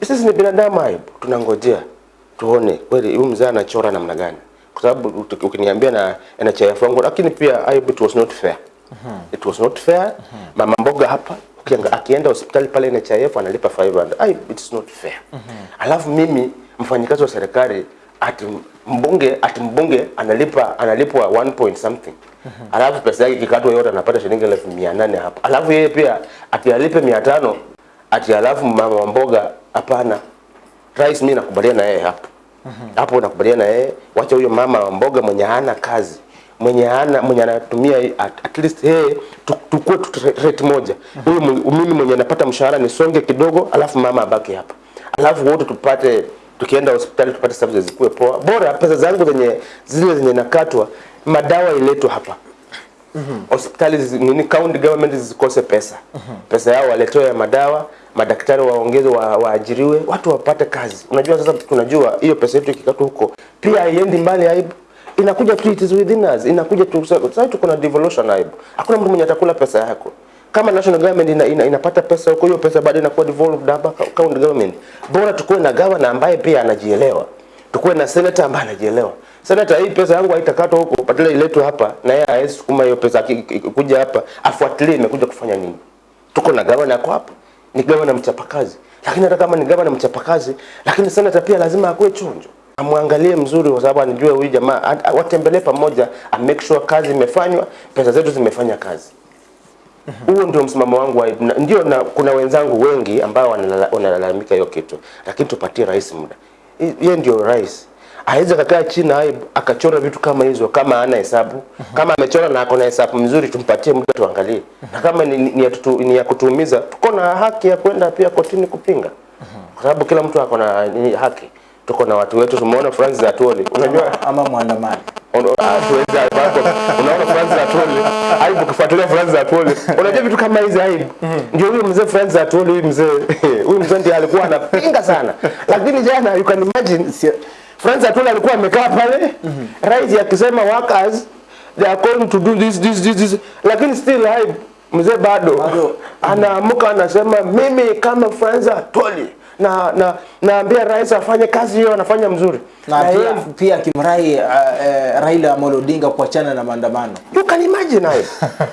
C: Sisi ni binadamu hai tunangojea tuone kweli huyu mzee anachora namna gani, kwa sababu ukiniambia na NHIF wangu, lakini pia it was not fair. It was not fair. Mama mboga hapa ukianga- akienda hospitali pale NHIF analipa 500. Ai, it's not fair. Mm -hmm. Alafu mimi mfanyikazi wa serikali ati mbunge ati mbunge analipa analipwa 1 point something. Mm -hmm. Alafu pesa yake kikatwa yote anapata shilingi elfu mia nane hapa. Alafu yeye pia atialipe 500 ati alafu mama wa mboga hapana. Rais mimi nakubaliana na yeye hapo. Mm -hmm. Hapo nakubaliana na yeye, wacha huyo mama mboga mwenye hana kazi mwenye ana mwenye anatumia at, at least yeye tukue tu rate moja. Huyu mwe- mimi mwenye napata mshahara nisonge kidogo, alafu mama abaki hapa, alafu wote tupate tukienda hospitali tupate services zikuwe poa. Bora pesa zangu zenye zile zenye nakatwa, madawa iletwe hapa hospitali -hmm. nini county government zikose pesa mm -hmm. pesa yao waletoe ya madawa madaktari waongeze wa, waajiriwe watu wapate kazi unajua sasa tunajua hiyo pesa yetu ikikatwa huko pia haiendi mbali aibu inakuja tu it is within us. Inakuja tu sasa tuko na devolution aibu. Hakuna mtu mwenye atakula pesa yako. Kama national government ina, ina, inapata pesa huko hiyo pesa baadaye inakuwa devolved hapa county government bora tukuwe na governor ambaye pia anajielewa. Tukuwe na senator ambaye anajielewa. Senator hii pesa yangu haitakatwa huko badala iletwe hapa na yeye hawezi sukuma hiyo pesa kuja hapa afuatilie imekuja kufanya nini. Tuko na gavana yako hapa ni gavana mchapakazi. Lakini hata kama ni gavana mchapakazi lakini senator pia lazima akuwe chonjo amwangalie mzuri kwa sababu anijue huyu jamaa. Watembelee pamoja a make sure kazi imefanywa pesa zetu zimefanya kazi. Huo ndio msimamo wangu wa, na, ndio na kuna wenzangu wengi ambao wanalala- wanalalamika hiyo kitu. Lakini tupatie rais muda. Yeye ndio rais. Aweze kakaa chini na akachora vitu kama hizo kama ana hesabu. Kama amechora na akona hesabu mzuri tumpatie muda tuangalie. Na kama ni, ni, ni, ya tutu, ni ya kutuumiza tuko na haki ya kwenda pia kotini kupinga. Kwa sababu kila mtu akona haki tuko na watu wetu tumeona Francis Atoli, unajua?
B: Ama mwandamani.
C: Ah, hapo. unaona Francis Atoli, aibu kufuatilia Francis Atoli, unajua vitu kama hizi aibu ndio huyo mzee Francis Atoli, huyu mzee huyu mzee ndiye alikuwa anapinga sana. Lakini jana you can imagine Francis Atoli alikuwa amekaa pale rais akisema workers they are going to do this this this, this. lakini still aibu mzee bado
B: Bado.
C: anaamuka anasema mimi kama Francis Atwoli na na naambia rais afanye kazi hiyo anafanya mzuri.
B: Na
C: Na
B: pia, pia kimrai uh, uh, Raila Amolo Odinga kuachana na maandamano.
C: You can imagine hayo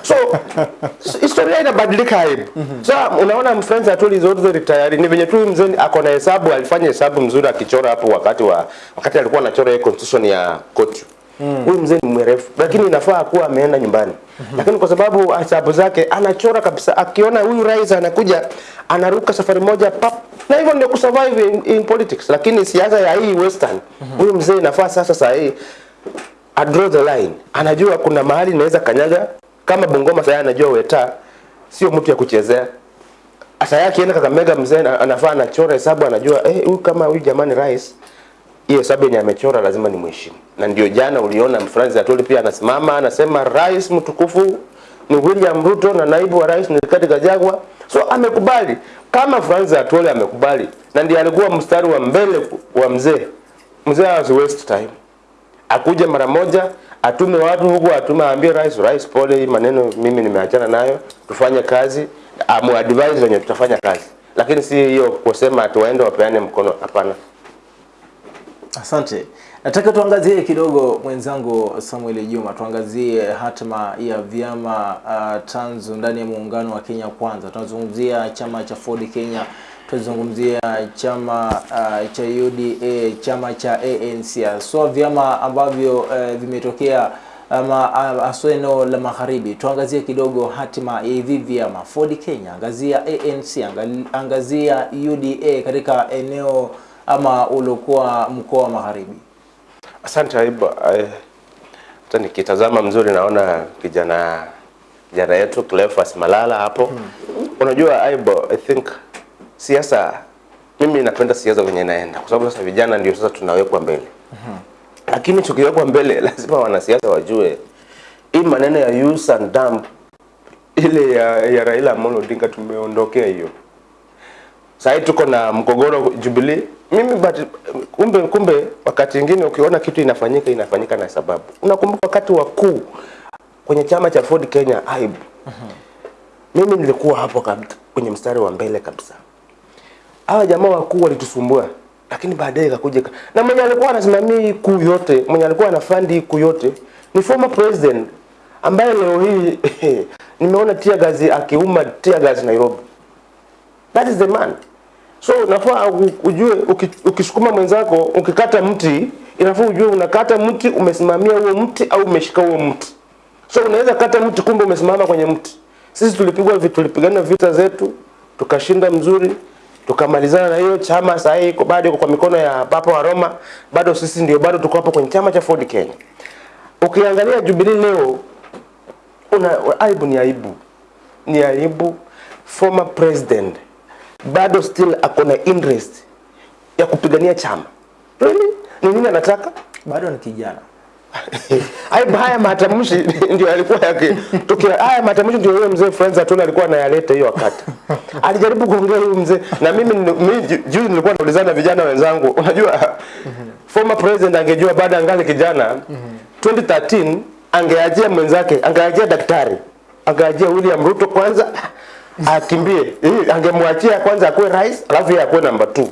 C: so <laughs> so, historia inabadilika -hmm. so unaona mfrenzi atuli zote tayari ni venye tu mzee ako na hesabu alifanya hesabu mzuri akichora hapo wakati wa wakati alikuwa anachora constitution ya kochu huyu mzee ni mwerefu lakini inafaa kuwa ameenda nyumbani. Lakini kwa sababu hesabu zake anachora kabisa. Akiona huyu rais anakuja anaruka safari moja pap na hivyo ndio kusurvive in, in politics. Lakini siasa ya hii western huyu mzee inafaa sasa saa hii a draw the line. Anajua kuna mahali inaweza kanyaga. Kama Bungoma sasa anajua Weta sio mtu ya kuchezea. Asa yake akienda Kakamega mzee anafaa anachora hesabu anajua eh huyu kama huyu jamani rais hiyo Sabini amechora lazima ni mheshimu. Na ndio jana uliona Francis Atwoli pia anasimama anasema rais mtukufu ni William Ruto na naibu wa rais ni Rigathi Gachagua. So amekubali kama Francis Atwoli amekubali na ndiye alikuwa mstari wa mbele wa mzee. Mzee has waste time akuje mara moja atume watu huku atume aambie rais rais pole maneno mimi nimeachana nayo tufanye kazi amu advise wenye tutafanya kazi lakini si hiyo kusema tuwaende wapeane mkono hapana
B: Asante. Nataka tuangazie kidogo mwenzangu Samuel Juma, tuangazie hatima ya vyama uh, tanzu ndani ya muungano wa Kenya Kwanza. Tunazungumzia chama cha Ford Kenya, tunazungumzia chama uh, cha UDA, chama cha ANC, so vyama ambavyo uh, vimetokea ama haswa eneo la magharibi. Tuangazie kidogo hatima ya hivi vyama Ford Kenya, angazia ANC, angazia UDA katika eneo ama uliokuwa mkoa wa magharibi.
C: asante aibu eh, hata nikitazama mzuri naona kijana kijana yetu Cleophas Malala hapo Hmm. unajua aibu i think siasa mimi napenda siasa venye naenda kwa sababu sasa vijana ndio sasa tunawekwa mbele hmm. lakini tukiwekwa mbele <laughs> lazima wanasiasa wajue hii maneno ya use and dump ile ya, ya Raila Amolo Odinga tumeondokea hiyo Sasa tuko na mgogoro Jubilee. Mimi but, kumbe kumbe wakati mwingine ukiona kitu inafanyika inafanyika na sababu. Unakumbuka wakati wakuu kwenye chama cha Ford Kenya aibu. Mimi nilikuwa hapo kabisa kwenye mstari wa mbele kabisa. hawa jamaa wakuu walitusumbua, lakini baadaye ikakuja na mwenye alikuwa anasimamia kuu yote, mwenye alikuwa anafandi kuu yote ni former president ambaye leo hii <laughs> nimeona tear gas akiuma tear gas Nairobi. That is the man. So nafaa ujue uki- ukisukuma mwenzako ukikata mti inafaa ujue unakata mti umesimamia huo mti au umeshika huo mti. So unaweza kata mti kumbe umesimama kwenye mti. Sisi tulipigwa vitu tulipigana vita zetu tukashinda mzuri tukamalizana na hiyo chama. Sasa iko bado kwa mikono ya Papa wa Roma, bado sisi ndio bado tuko hapo kwenye chama cha Ford Kenya. Ukiangalia Jubilee leo una aibu, ni aibu, ni aibu. Former president bado still ako na interest ya kupigania chama. Really? Ni nini anataka?
B: bado ni kijana <laughs>
C: haya matamshi ndio alikuwa yake. Tukia haya matamshi ndio yule mzee Friends Atuna alikuwa anayaleta hiyo wakati. <laughs> Alijaribu kuongea huyu mzee na mimi mimi ju- juzi nilikuwa naulizana vijana wenzangu. <laughs> Unajua former president angejua baada angali kijana 2013 angeajia mwenzake, angeajia daktari. Angeajia William Ruto kwanza akimbie. Hii angemwachia kwanza akuwe rais, alafu yeye akuwe namba 2.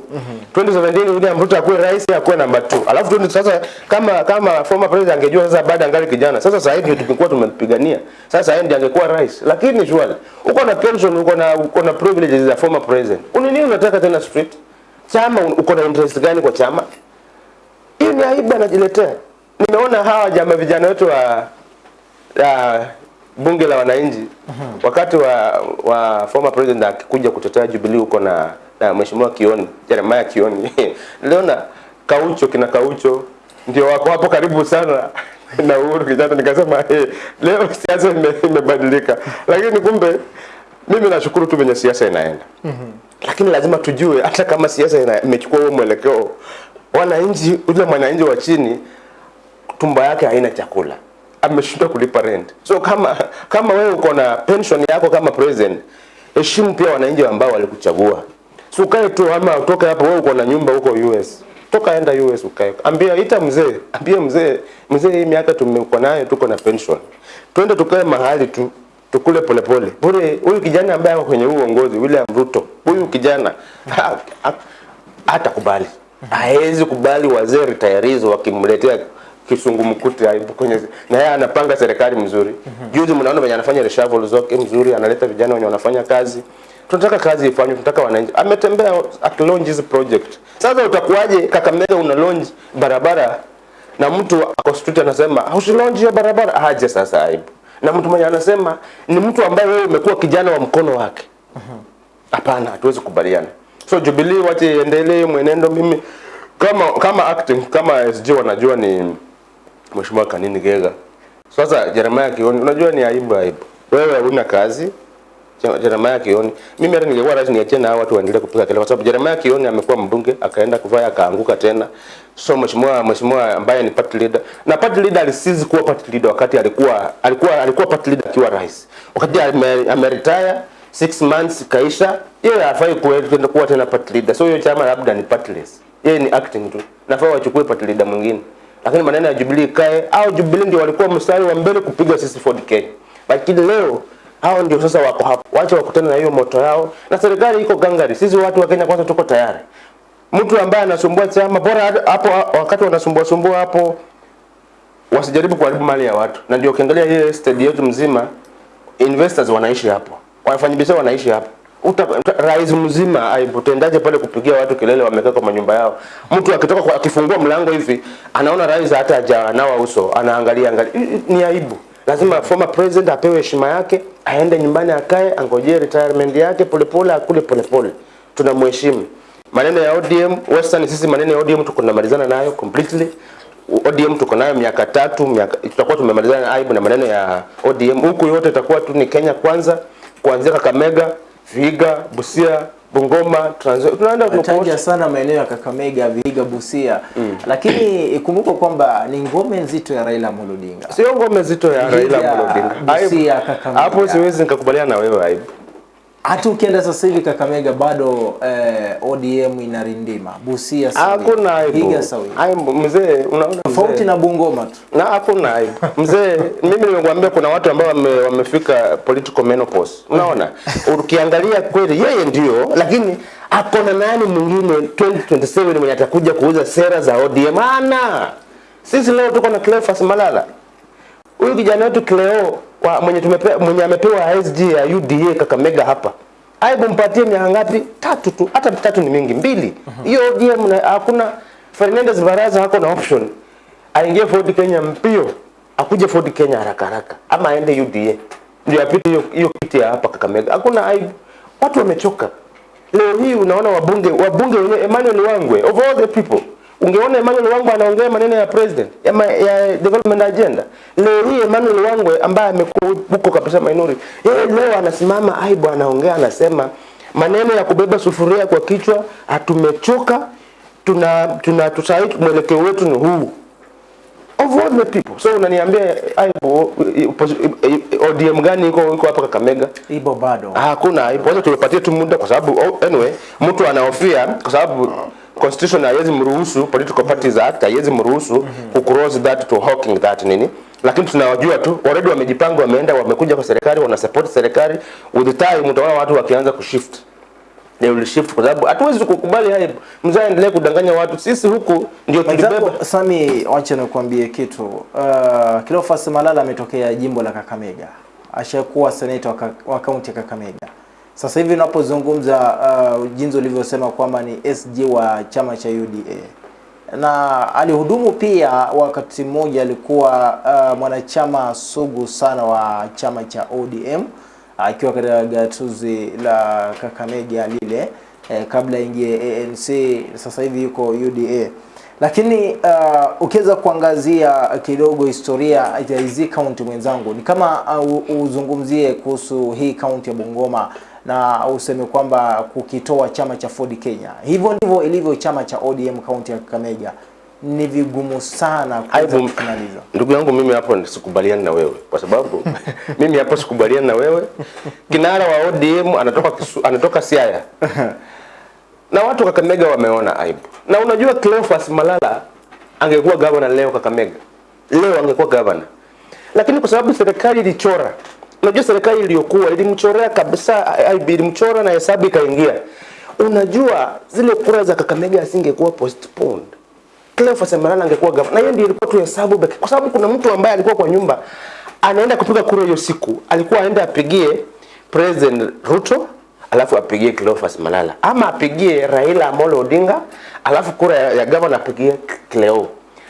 C: 2017 William Ruto akuwe rais, yeye akuwe namba 2. Alafu 20 sasa kama kama former president angejua sasa baada angali kijana. Sasa sasa hivi tumekuwa tumempigania. Sasa yeye ndiye angekuwa rais. Lakini shwari, uko na pension, uko na uko na privileges za former president. Una nini unataka tena street? Chama uko na interest gani kwa chama? Hiyo ni aibu anajiletea. Nimeona hawa jamaa vijana wetu wa bunge la wananchi wakati wa, wa former president akikuja kutetea Jubilee huko na, na mheshimiwa Kioni Jeremiah Kioni. <laughs> Niliona Kaucho kina Kaucho ndio wako hapo karibu sana <laughs> na Uhuru Kenyatta, nikasema hey, leo siasa ime- imebadilika, <laughs> lakini kumbe mimi nashukuru tu venye siasa inaenda. Lakini lazima tujue hata kama siasa imechukua huo mwelekeo, wananchi, ule mwananchi wa chini tumbo yake haina chakula, ameshindwa kulipa rent. So kama kama wewe uko na pension yako kama president, heshimu pia wananchi ambao walikuchagua. So ukae tu ama utoke hapo, wewe uko na nyumba huko US, toka enda US ukae, ambia ita mzee, ambia mzee, mzee, hii miaka tumekuwa nayo, tuko na pension, twende tukae mahali tu tukule polepole bure. Huyu kijana ambaye ako kwenye uongozi, William Ruto, huyu kijana ha- ha- hatakubali, Haezi kubali wazee retirees wakimletea kisungumkuti aibu kwenye na yeye anapanga serikali mzuri. Juzi mnaona venye anafanya reshuffle zote mzuri, analeta vijana wenye wanafanya kazi. Tunataka kazi ifanywe, tunataka wananchi. Ametembea akilaunch hizi project. Sasa utakuwaje Kakamega una launch barabara na mtu akostuti anasema anasema usilaunch hiyo barabara, aje sasa aibu. Na mtu mwenye anasema ni mtu ambaye wewe umekuwa kijana wa mkono wake. Hapana, hatuwezi kubaliana. So Jubilee wache iendelee mwenendo. Mimi kama kama acting kama SG wanajua ni Mheshimiwa Kanini Gega. Sasa Jeremiah Kioni, unajua ni aibu aibu. Wewe huna kazi. Je- Jeremiah Kioni, mimi hata ningekuwa rais niachie na watu waendelee kupiga kelele kwa sababu Jeremiah Kioni amekuwa mbunge akaenda kuvaa akaanguka tena. So mheshimiwa mheshimiwa ambaye ni party leader na party leader alisizi kuwa party leader wakati alikuwa alikuwa alikuwa party leader akiwa rais. Wakati ame, ame retire 6 months kaisha, yeye hafai kuenda kuwa tena party leader. So hiyo chama labda ni partless. Yeye ni acting tu. Nafaa wachukue party leader mwingine. Lakini maneno ya Jubilee kae au Jubilee ndio walikuwa mstari wa mbele kupiga sisi Ford Kenya. Lakini leo hao ndio sasa wako hapo. Wacha wakutane na hiyo moto yao na serikali iko gangari. Sisi watu wa Kenya kwanza tuko tayari. Mtu ambaye anasumbua chama bora hapo wakati wanasumbua sumbua hapo wasijaribu kuharibu mali ya watu. Na ndio ukiangalia hii estate yetu mzima investors wanaishi hapo. Wafanyabiashara wanaishi hapo. Uta, rais mzima aibu pale kupigia watu kelele wamekaa kwa manyumba yao. Mtu akitoka akifungua mlango hivi anaona rais hata hajanawa uso, anaangalia angalia. Ni aibu. Lazima former president apewe heshima yake, aende nyumbani akae, angojee retirement yake polepole, akule polepole. Tunamheshimu. Maneno ya ODM Western, sisi maneno ya ODM tuko tunamalizana nayo completely. ODM tuko nayo miaka tatu, miaka tutakuwa tumemalizana aibu na maneno ya ODM. Huku yote itakuwa tu ni Kenya kwanza, kuanzia Kakamega, Vihiga, Busia, Bungoma, Trans Tunaenda
B: Taja sana maeneo ya Kakamega, Vihiga, Busia Mm. lakini ikumbuka kwamba ni ngome nzito ya Raila Amolo Odinga.
C: Sio ngome nzito ya Raila Amolo Odinga.
B: Busia, Kakamega.
C: Hapo siwezi nikakubaliana na wewe aibu.
B: Hata ukienda sasa hivi Kakamega bado eh, ODM inarindima. Busia.
C: Hakuna
B: sawia.
C: Aibu mzee, unaona
B: Tofauti na Bungoma tu.
C: na hakuna aibu mzee. <laughs> Mimi nimekuambia kuna watu ambao wame, wamefika political menopause. Unaona, ukiangalia kweli yeye ndio, lakini ako na nani mwingine 2027 mwenye atakuja kuuza sera za ODM? Ana sisi leo tuko na Cleophas Malala, huyu kijana wetu Cleo wa mwenye tumepe, mwenye amepewa SG ya UDA Kakamega hapa aibu mpatie miaka ngapi? Tatu tu, hata tatu ni mingi, mbili. Hiyo uh ODM na- hakuna Fernandez Baraza hako na option, aingie Ford Kenya mpio, akuje Ford Kenya haraka haraka, ama aende UDA ndio apite hiyo hiyo kiti ya hapa Kakamega. Hakuna aibu, watu wamechoka. Leo hii unaona wabunge wabunge wenyewe Emmanuel Wangwe of all the people ungeona Emmanuel Wangwe anaongea maneno ya president ya, ya development agenda. Leo hii Emmanuel Wangwe ambaye amekuwa huko kabisa minority, yeye leo anasimama aibu, anaongea anasema maneno ya kubeba sufuria kwa kichwa, atumechoka tuna tuna tusahii mwelekeo wetu ni huu of all the people. So unaniambia aibu ODM gani iko iko hapa Kakamega?
B: Ibo bado.
C: Hakuna aibu. Wacha tulipatie tu muda kwa sababu oh, anyway mtu anahofia kwa sababu constitution haiwezi mruhusu political parties act haiwezi mruhusu ku cross that to hawking that nini? Lakini tunawajua tu already wamejipanga wameenda wamekuja kwa serikali wana support serikali. With time utaona watu wakianza kushift. They will shift kwa sababu hatuwezi kukubali haya mzee aendelee kudanganya watu. Sisi huku ndio tulibeba.
B: Sami, wacha nikwambie kitu. Uh, Cleophas Malala ametokea jimbo la Kakamega, ashakuwa senator wa kaunti ya Kakamega. Sasa hivi unapozungumza uh, jinsi ulivyosema kwamba ni SG wa chama cha UDA na alihudumu pia wakati mmoja alikuwa uh, mwanachama sugu sana wa chama cha ODM akiwa uh, katika gatuzi la Kakamega lile eh, kabla ingie ANC, sasa hivi yuko UDA. Lakini uh, ukiweza kuangazia kidogo historia ya hizi kaunti mwenzangu, ni kama uh, uzungumzie kuhusu hii kaunti ya Bungoma na useme kwamba kukitoa chama cha Ford Kenya. Hivyo ndivyo ilivyo chama cha ODM kaunti ya Kakamega. Ni vigumu sana kuweza
C: Aibu, ndugu yangu mimi hapo sikubaliani na wewe. Kwa sababu <laughs> mimi hapo sikubaliani na wewe. Kinara wa ODM anatoka kisu, anatoka Siaya. <laughs> Na watu Kakamega wameona aibu, na unajua Cleophas Malala angekuwa gavana leo Kakamega, leo angekuwa gavana, lakini kwa sababu serikali ilichora, unajua serikali iliyokuwa ilimchorea kabisa IB ilimchora na hesabu ikaingia. Unajua zile kura za Kakamega asingekuwa postponed Cleophas Malala angekuwa gavana. Na hiyo ndio ilikuwa tu hesabu pekee. Kwa sababu kuna mtu ambaye alikuwa kwa nyumba anaenda kupiga kura hiyo siku, alikuwa aende apigie President Ruto alafu apigie Cleophas Malala ama apigie Raila Amolo Odinga alafu kura ya, ya gavana apigie Cleo.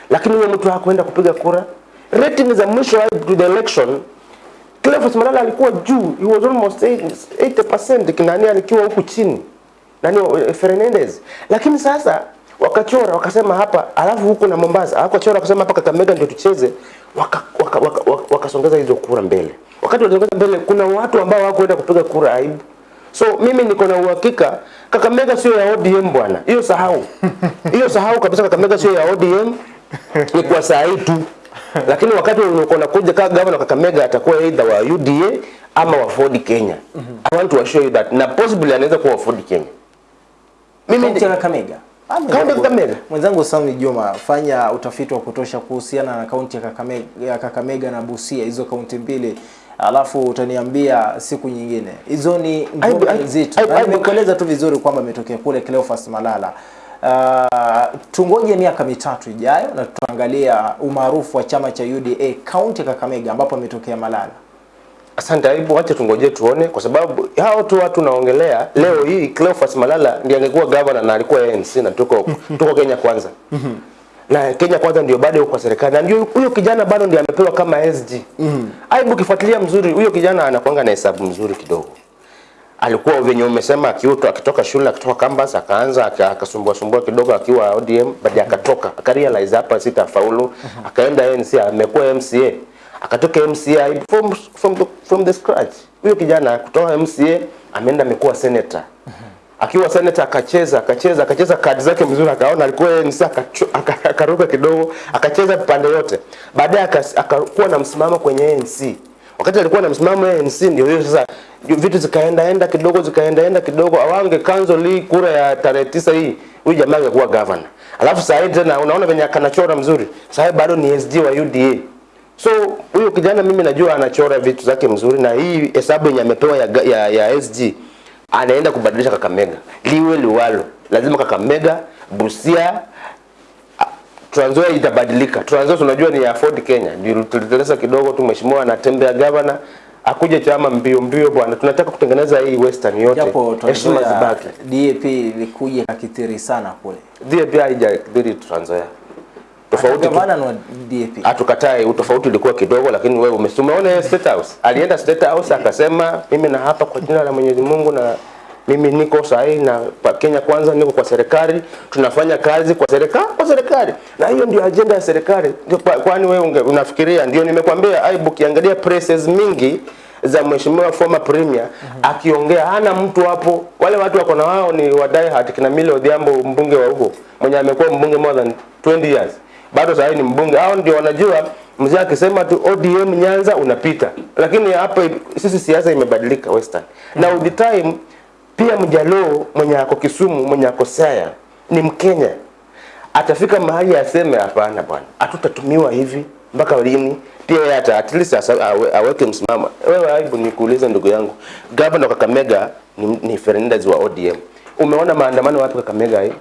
C: Lakini huyo mtu hakuenda kupiga kura. Rating za mwisho to the election Cleophas Malala alikuwa juu, he was almost 80% kinani alikuwa huku chini nani eh, Fernandez. Lakini sasa wakachora wakasema hapa, alafu huku na Mombasa wakachora wakasema hapa Kakamega ndio tucheze, wakasongeza waka, waka, waka, waka hizo kura mbele. Wakati walisongeza mbele, kuna watu ambao hawakuenda kupiga kura aibu. So mimi niko na uhakika Kakamega sio ya ODM bwana, hiyo sahau, hiyo sahau kabisa. Kakamega sio ya ODM, ni kwa saa hii tu <laughs> lakini wakati unakuja kama governor Kakamega atakuwa either wa UDA ama wa Ford Kenya. Mm -hmm. I want to assure you that na possibly anaweza kuwa wa Ford Kenya. Mimi
B: ni ya Kakamega. Ah,
C: Kaunti ya
B: mwenzangu-
C: Kakamega.
B: Mwenzangu Sami Juma, fanya utafiti wa kutosha kuhusiana na kaunti ya Kakamega, ya Kakamega na Busia, hizo kaunti mbili, alafu utaniambia siku nyingine. Hizo ni ngome nzito, nimekueleza tu vizuri kwamba ametokea kule Cleophas Malala. Uh, tungoje miaka mitatu ijayo na tutaangalia umaarufu wa chama cha UDA kaunti ya Kakamega ambapo ametokea Malala.
C: Asante Aibu, wacha tungoje tuone, kwa sababu hao tu watu naongelea leo hii. Cleophas Malala ndiye angekuwa gavana na alikuwa ANC na tuko <laughs> tuko Kenya kwanza na Kenya kwanza ndio bado yuko kwa serikali na ndio huyo kijana bado ndiye amepewa kama SG. Aibu, kifuatilia mzuri, huyo kijana anakuanga na hesabu mzuri kidogo. Alikuwa venye umesema akiuto, akitoka shule akitoka campus akaanza aka- akasumbua sumbua kidogo akiwa ODM, baadaye akatoka akarealize hapa sitafaulu, akaenda UNC amekuwa MCA akatoka MCA from, from, the, from the scratch. Huyo kijana kutoka MCA ameenda amekuwa senator. Akiwa senator akacheza akacheza akacheza kadi zake mzuri, akaona alikuwa akacho- akaruka kidogo, akacheza pande yote. Baadaye akakuwa na msimamo kwenye ANC. Wakati alikuwa na msimamo ya ANC, ndio hiyo sasa vitu zikaenda enda kidogo zikaenda enda kidogo, awange cancel hii kura ya tarehe tisa hii, huyu jamaa angekuwa governor. Alafu sasa tena unaona venye akanachora mzuri, sasa bado ni SD wa UDA. So huyo kijana mimi najua anachora vitu zake mzuri, na hii hesabu yenye amepewa ya, ya, ya SG anaenda kubadilisha Kakamega, liwe liwalo, lazima Kakamega, Busia, Trans Nzoia itabadilika. Trans Nzoia tunajua ni afford Kenya, ndio tuliteleza kidogo tu, mheshimiwa anatembea gavana akuje chama mbio mbio bwana, tunataka kutengeneza hii western yote,
B: Japo
C: heshima zibaki.
B: DAP ilikuja kakithiri sana kule.
C: DAP haijakithiri Trans Nzoia, tofauti hatukatai utofauti ulikuwa kidogo, lakini wewe ume- umeona State House, alienda State House akasema, mimi na hapa kwa jina la Mwenyezi Mungu na mimi niko sahihi na Kenya kwanza, niko kwa serikali, tunafanya kazi kwa serikali kwa serikali, na hiyo ndio ajenda ya serikali. Ndio Kwani wewe unafikiria? Ndio nimekwambia, aibu, kiangalia presses mingi za mheshimiwa former premier mm -hmm. akiongea, hana mtu hapo. Wale watu wako na wao ni wadai hati kina Millie Odhiambo, mbunge wa huko mwenye amekuwa mbunge more than 20 years bado sasa ni mbunge. Hao ndio wanajua mzee akisema tu ODM Nyanza unapita, lakini hapa sisi siasa imebadilika Western. mm -hmm. Na with the time pia Mjaluo mwenye ako Kisumu mwenye ako Siaya ni Mkenya, atafika mahali aseme hapana bwana, hatutatumiwa hivi mpaka lini? Pia yeye ata at least aweke msimamo. Wewe aibu nikuulize ndugu yangu, gavana wa Kakamega ni, ni Fernandez wa ODM. Umeona maandamano wapi Kakamega hii?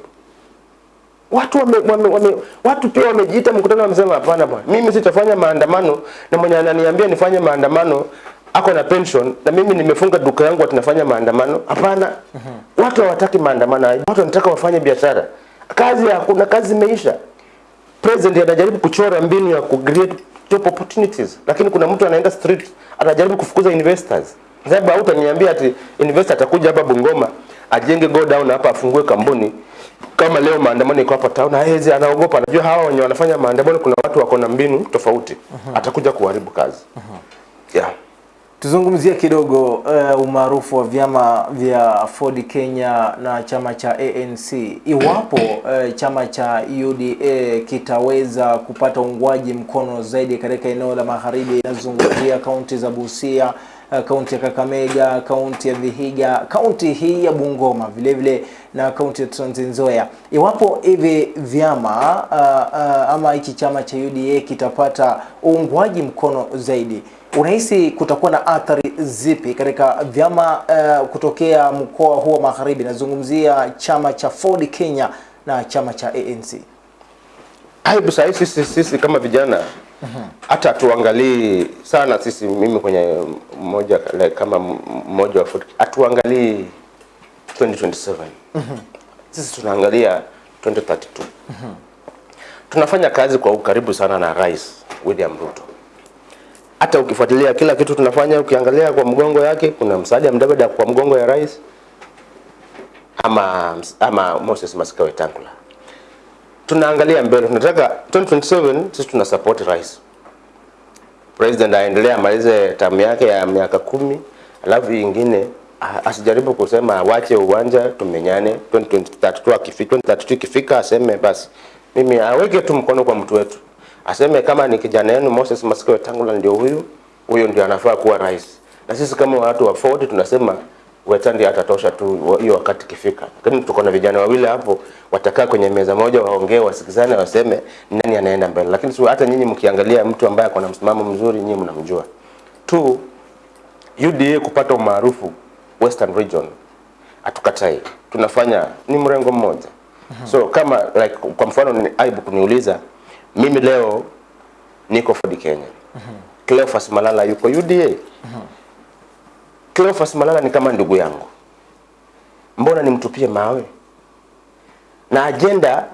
C: watu wame, wame, wame, watu pia wamejiita mkutano, wamesema hapana bwana, mimi sitafanya maandamano, na mwenye ananiambia nifanye maandamano ako na pension na mimi nimefunga duka yangu, tunafanya maandamano? Hapana. Watu hawataki maandamano, watu wanataka wafanye biashara. Kazi hakuna, kazi imeisha. President anajaribu kuchora mbinu ya ku create job opportunities, lakini kuna mtu anaenda street anajaribu kufukuza investors. Sababu hautaniambia ati investor atakuja hapa Bungoma ajenge go down hapa afungue kampuni kama leo maandamano iko hapa town, hawezi, anaogopa, anajua hawa wenye wanafanya maandamano kuna watu wako na mbinu tofauti, atakuja kuharibu kazi. Yeah.
B: Tuzungumzie kidogo uh, umaarufu wa vyama vya Ford Kenya na chama cha ANC. Iwapo uh, chama cha UDA kitaweza kupata uungwaji mkono zaidi katika eneo la magharibi, inazungumzia kaunti za Busia, kaunti ya Kakamega, kaunti ya Vihiga, kaunti hii ya Bungoma vile vile na kaunti ya Trans Nzoia. Iwapo hivi vyama uh, uh, ama hichi chama cha UDA kitapata uungwaji mkono zaidi unahisi kutakuwa na athari zipi katika vyama uh, kutokea mkoa huo wa magharibi? Nazungumzia chama cha Ford Kenya na chama cha ANC.
C: Aibu sisi, sisi kama vijana hata tuangalie sana sisi, mimi kwenye mmoja like, kama mmoja wa Ford, atuangalie 2027 sisi tunaangalia 2032 tunafanya kazi kwa ukaribu sana na Rais William Ruto. Hata ukifuatilia kila kitu tunafanya, ukiangalia kwa mgongo yake kuna msaada mdabada kwa mgongo ya rais ama, ama Moses Masika Wetangula tunaangalia mbele, tunataka 2027 sisi tuna support rais. President aendelee amalize tamu yake ya miaka kumi, alafu ingine asijaribu kusema wache uwanja tumenyane. 2023 akifika 2032 ikifika aseme basi. Mimi aweke tu mkono kwa mtu wetu, aseme kama ni kijana yenu Moses Masika Wetangula ndio huyu huyo ndio anafaa kuwa rais, na sisi kama watu wa Ford tunasema Wetandi atatosha tu hiyo wakati kifika. Lakini tuko na vijana wawili hapo watakaa kwenye meza moja, waongee, wasikizane, waseme nani anaenda mbele. Lakini si hata nyinyi mkiangalia mtu ambaye ako na msimamo mzuri, nyinyi mnamjua tu. UDA kupata umaarufu Western Region hatukatai, tunafanya ni mrengo mmoja. So kama like, kwa mfano ni aibu kuniuliza mimi leo niko Ford Kenya, Cleophas Malala yuko UDA. Cleophas Malala ni kama ndugu yangu, mbona nimtupie mawe? Na ajenda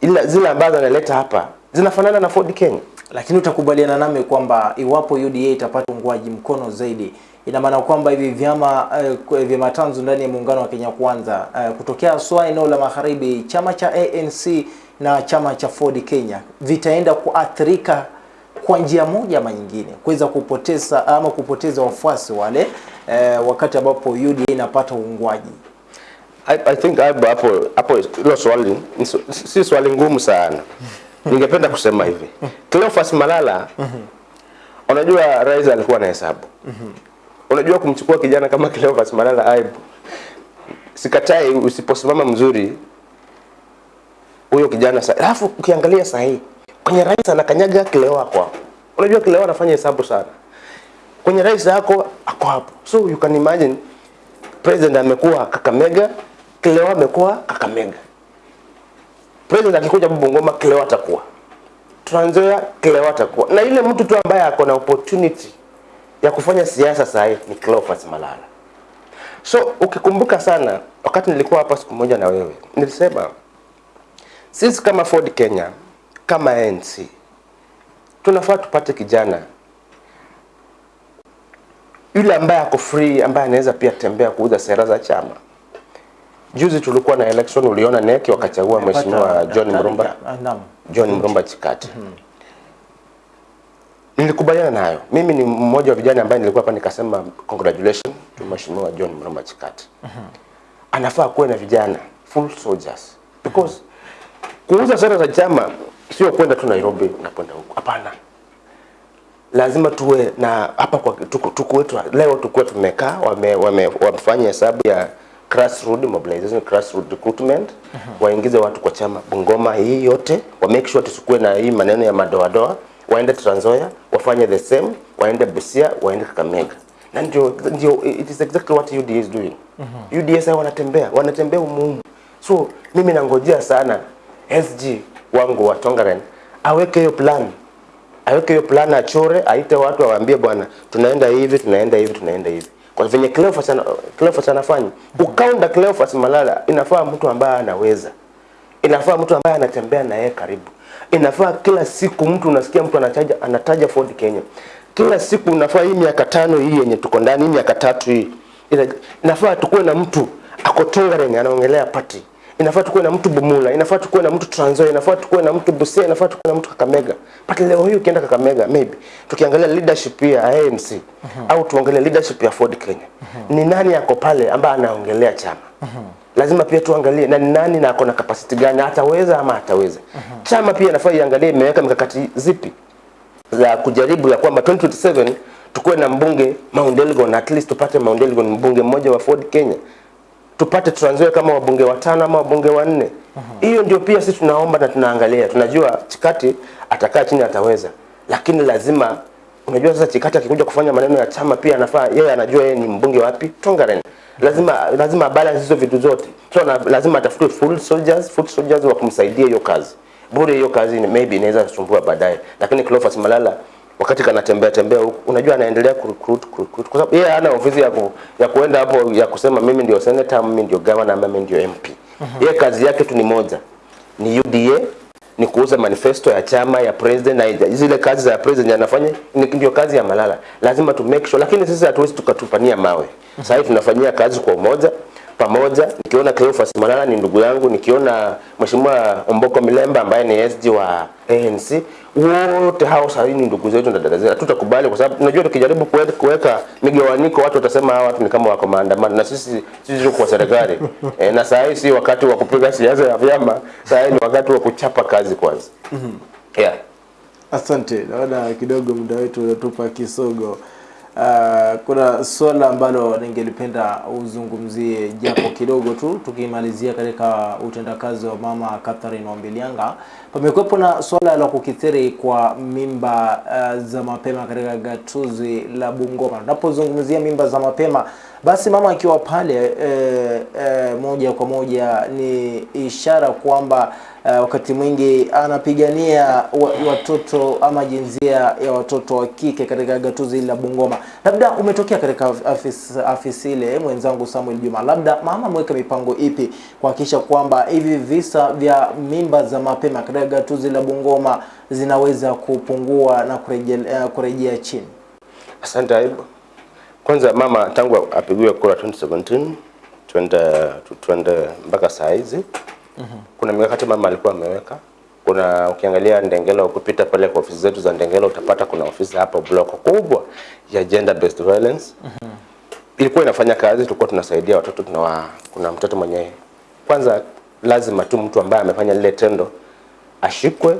C: ila zile ambazo analeta hapa zinafanana na Ford Kenya.
B: Lakini utakubaliana nami kwamba iwapo UDA itapata uungwaji mkono zaidi, ina maana kwamba hivi vyama uh, vyama tanzu ndani ya muungano wa Kenya Kwanza uh, kutokea SWA eneo la magharibi, chama cha ANC na chama cha Ford Kenya vitaenda kuathirika kwa njia moja ama nyingine, kuweza kupoteza ama kupoteza wafuasi wale e, wakati ambapo UDA inapata uungwaji.
C: I, I think hapo hapo hilo swali si swali ngumu sana. Ningependa kusema hivi. Cleophas Malala unajua rais alikuwa na hesabu. Unajua kumchukua kijana kama Cleophas Malala aibu. Sikatai usiposimama mzuri huyo kijana sasa. alafu ukiangalia sahihi kwenye rais anakanyaga kilewa hapo. Unajua kilewa anafanya hesabu sana. Kwenye rais yako ako hapo. So you can imagine president amekuwa Kakamega, kilewa amekuwa Kakamega. President akikuja Bungoma, kilewa atakuwa Tranzoya kilewa atakuwa na ile mtu tu ambaye ako na opportunity ya kufanya siasa saa ni Cleophas Malala. So ukikumbuka sana, wakati nilikuwa hapa siku moja na wewe, nilisema sisi kama Ford Kenya, kama ANC tunafaa tupate kijana yule ambaye ako free, ambaye anaweza pia tembea kuuza sera za chama. Juzi tulikuwa na election, uliona NEC wakachagua mheshimiwa John Mrumba. John Mrumba Chikati. Nilikubaliana nayo. Mimi ni mmoja wa vijana ambaye nilikuwa hapa nikasema congratulations to mheshimiwa John Mrumba Chikati. Anafaa kuwe na vijana full soldiers because kuuza sera za chama sio kwenda tu Nairobi na kwenda huko. Hapana, lazima tuwe na hapa kwa tuko, wetu leo tukuwa tumekaa wame, wame, wamefanya hesabu ya grassroots mobilization grassroots recruitment. Waingize watu kwa chama. Bungoma hii yote wa make sure tusikuwe na hii maneno ya madoadoa waende Trans Nzoia wafanye the same. Waende Busia waende Kakamega. Na ndio ndio it is exactly what UDA is doing. UDA sasa wanatembea wanatembea umuhimu. So mimi nangojea sana SG wangu wa Tongaren aweke hiyo plan. Aweke hiyo plan achore, aite watu awaambie, bwana, tunaenda hivi, tunaenda hivi, tunaenda hivi. Kwa venye Cleophas ana, Cleophas anafanya ukaunda Cleophas Malala, inafaa mtu ambaye anaweza, inafaa mtu ambaye anatembea na yeye karibu, inafaa kila siku mtu unasikia mtu anataja anataja Ford Kenya, kila siku unafaa hii miaka tano hii yenye tuko ndani, hii miaka tatu hii. Inafaa tukuwe na mtu ako anaongelea party inafaa tukuwe na mtu Bumula, inafaa tukuwe na mtu Trans Nzoia, inafaa tukuwe na mtu Busia, inafaa tukuwe na mtu Kakamega. But leo hii ukienda Kakamega maybe tukiangalia leadership ya ANC au tuangalie leadership ya Ford Kenya, ni nani yako pale ambaye anaongelea chama? Lazima pia tuangalie na ni nani na akona capacity gani, ataweza ama ataweza. Chama pia inafaa iangalie imeweka mikakati zipi za kujaribu ya kwamba 2027 tukuwe na mbunge Mount Elgon, at least tupate Mount Elgon mbunge mmoja wa Ford Kenya tupate tuanzwe kama wabunge watano ama wabunge wanne. Hiyo ndio pia sisi tunaomba na tunaangalia. Tunajua Chikati atakaa chini ataweza, lakini lazima unajua sasa Chikati akikuja kufanya maneno ya chama pia anafaa yeye anajua yeye ni mbunge wapi Tongaren. Lazima lazima balance hizo vitu zote. So na, lazima atafute full soldiers, full soldiers wa kumsaidia hiyo kazi. Bure hiyo kazi maybe inaweza kusumbua baadaye. Lakini Cleophas Malala wakati kanatembea tembea huku unajua anaendelea kurecruit kurecruit kwa sababu yeye hana ofisi ya ku, ya kuenda hapo ya kusema mimi ndio senator mimi ndio governor mimi ndio MP yeye kazi yake tu ni moja ni UDA ni kuuza manifesto ya chama ya president na zile kazi za president anafanya ni- ndio kazi ya Malala. Lazima tu make sure lakini sisi hatuwezi tukatupania mawe. Sasa hivi tunafanyia kazi kwa umoja pamoja. Nikiona Cleophas Malala ni ndugu yangu nikiona mheshimiwa Omboko Milemba ambaye ni SG wa ANC wote hao sasa ni ndugu zetu na dada zetu. Hatutakubali kwa sababu tunajua tukijaribu kuweka migawanyiko watu watasema hawa watu ni kama wako maandamano na sisi sisi tuko kwa serikali. <laughs> E, na saa hii si wakati wa kupiga siasa ya vyama saa hii ni wakati wa kuchapa kazi kwanza. Yeah.
B: Asante, naona kidogo muda wetu unatupa kisogo. Uh, kuna swala ambalo ningelipenda uzungumzie japo kidogo tu, tukimalizia katika utendakazi wa mama Catherine Wambilianga. Pamekuwepo na swala la kukithiri kwa mimba uh, za mapema katika gatuzi la Bungoma. Tunapozungumzia mimba za mapema, basi mama akiwa pale e, e, moja kwa moja ni ishara kwamba e, wakati mwingi anapigania wa, watoto ama jinsia ya watoto wa kike katika gatuzi la Bungoma. Labda umetokea katika afisi, afisi ile mwenzangu Samuel Juma, labda mama ameweka mipango ipi kuhakikisha kwamba hivi visa vya mimba za mapema katika gatuzi la Bungoma zinaweza kupungua na kurejea, kurejea chini?
C: Asante Aibu. Kwanza mama tangu apigiwe kura 2017 twende twende mpaka saa hizi kuna mikakati mama alikuwa ameweka. Kuna ukiangalia Ndengela, ukipita pale kwa ofisi zetu za Ndengela utapata kuna ofisi hapo block kubwa ya gender based violence. Ilikuwa inafanya kazi, tulikuwa tunasaidia watoto tunawa, kuna mtoto mwenye kwanza lazima tu mtu ambaye amefanya lile tendo ashikwe,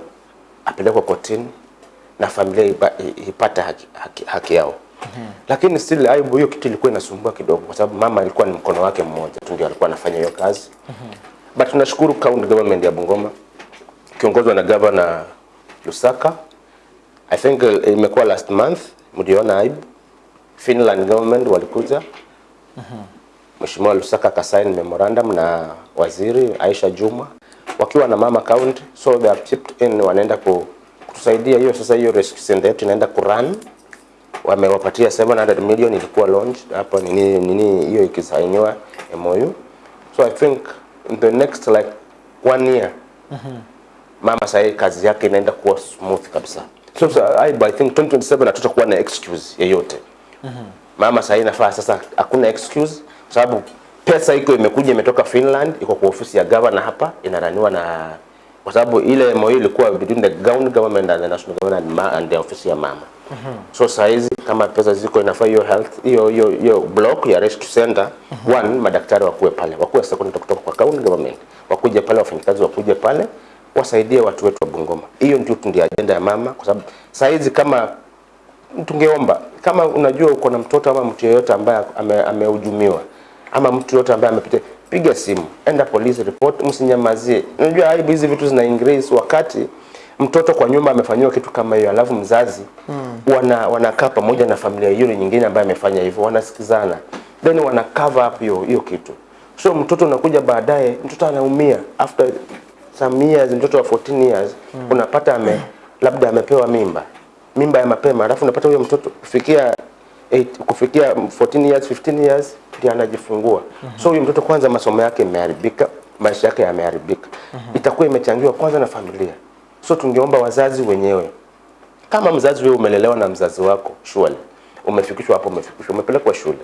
C: apelekwe kotini na familia ipata ipate haki, haki, haki yao. Lakini still aibu hiyo kitu ilikuwa inasumbua kidogo, kwa sababu mama alikuwa ni mkono wake mmoja tu ndio alikuwa anafanya hiyo kazi. But tunashukuru county government ya Bungoma kiongozwa na governor Lusaka. I think uh, imekuwa last month, mliona aibu. Finland government walikuja Mheshimiwa Lusaka kasaini memorandum na waziri Aisha Juma wakiwa na mama county, so they have chipped in, wanaenda ku- kutusaidia hiyo. Sasa hiyo rescue center yetu inaenda kurun, wamewapatia 700 million, ilikuwa launch hapa nini nini, hiyo ikisainiwa MOU, so I think in the next like one year mm -hmm. mama sasa kazi yake inaenda kuwa smooth kabisa. So, so I, I think 2027 hatutakuwa na excuse yeyote. Mm -hmm. Mama sasa inafaa sasa, hakuna excuse kwa sababu pesa iko imekuja imetoka Finland, iko kwa ofisi ya governor hapa, inaraniwa na kwa sababu ile MOU ilikuwa between the county government and the national government and, and the office ya mama. Mm -hmm. So saa hizi kama pesa ziko inafaa hiyo health hiyo hiyo hiyo block ya rescue center mm -hmm. one, madaktari wakuwe pale, wakuwe second kutoka kwa county government, wakuje pale, wafanyikazi wakuje pale wasaidie watu wetu wa Bungoma. Hiyo ndio ndio ajenda ya mama, kwa sababu saa hizi kama tungeomba kama unajua uko na mtoto ama mtu yeyote ambaye ame- amehujumiwa ama mtu yote ambaye amepitia, piga simu, enda police report, msinyamazie. Unajua aibu hizi vitu zina increase wakati mtoto kwa nyumba amefanyiwa kitu kama hiyo, alafu mzazi mm. wana wanakaa pamoja na familia yule nyingine ambaye amefanya hivyo, wanasikizana then wana cover up hiyo hiyo kitu. So mtoto unakuja baadaye, mtoto anaumia after some years, mtoto wa 14 years mm. unapata ame labda amepewa mimba mimba ya mapema, alafu unapata huyo mtoto kufikia 8, kufikia 14 years 15 years ndio anajifungua. mm -hmm. So huyu mtoto kwanza masomo yake yameharibika, maisha yake yameharibika, mm -hmm. itakuwa imechangiwa kwanza na familia. So tungeomba wazazi wenyewe, kama mzazi wewe umelelewa na mzazi wako shule, umefikishwa hapo, umefikishwa, umepelekwa shule,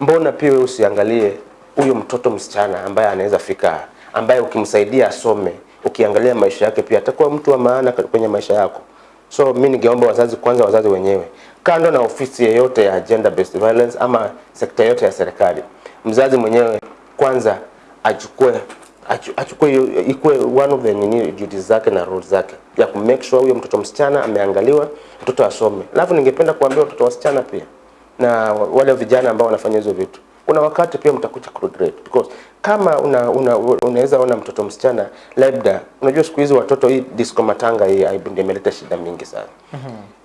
C: mbona pia wewe usiangalie huyo mtoto msichana ambaye anaweza fika, ambaye ukimsaidia asome, ukiangalia maisha yake pia atakuwa mtu wa maana kwenye maisha yako. So mi ningeomba wazazi kwanza, wazazi wenyewe, kando na ofisi yeyote ya gender based violence ama sekta yote ya serikali, mzazi mwenyewe kwanza achukue achukue ikue one of the nini duties zake na roles zake ya ku make sure huyo mtoto msichana ameangaliwa, mtoto asome. Alafu ningependa kuambia watoto wasichana pia na wa- wale vijana ambao wanafanya hizo vitu, kuna wakati pia mtakuja kuregret because kama una, una, unaweza ona mtoto msichana labda, unajua siku hizi watoto, hii disco matanga hii imeleta shida mingi sana.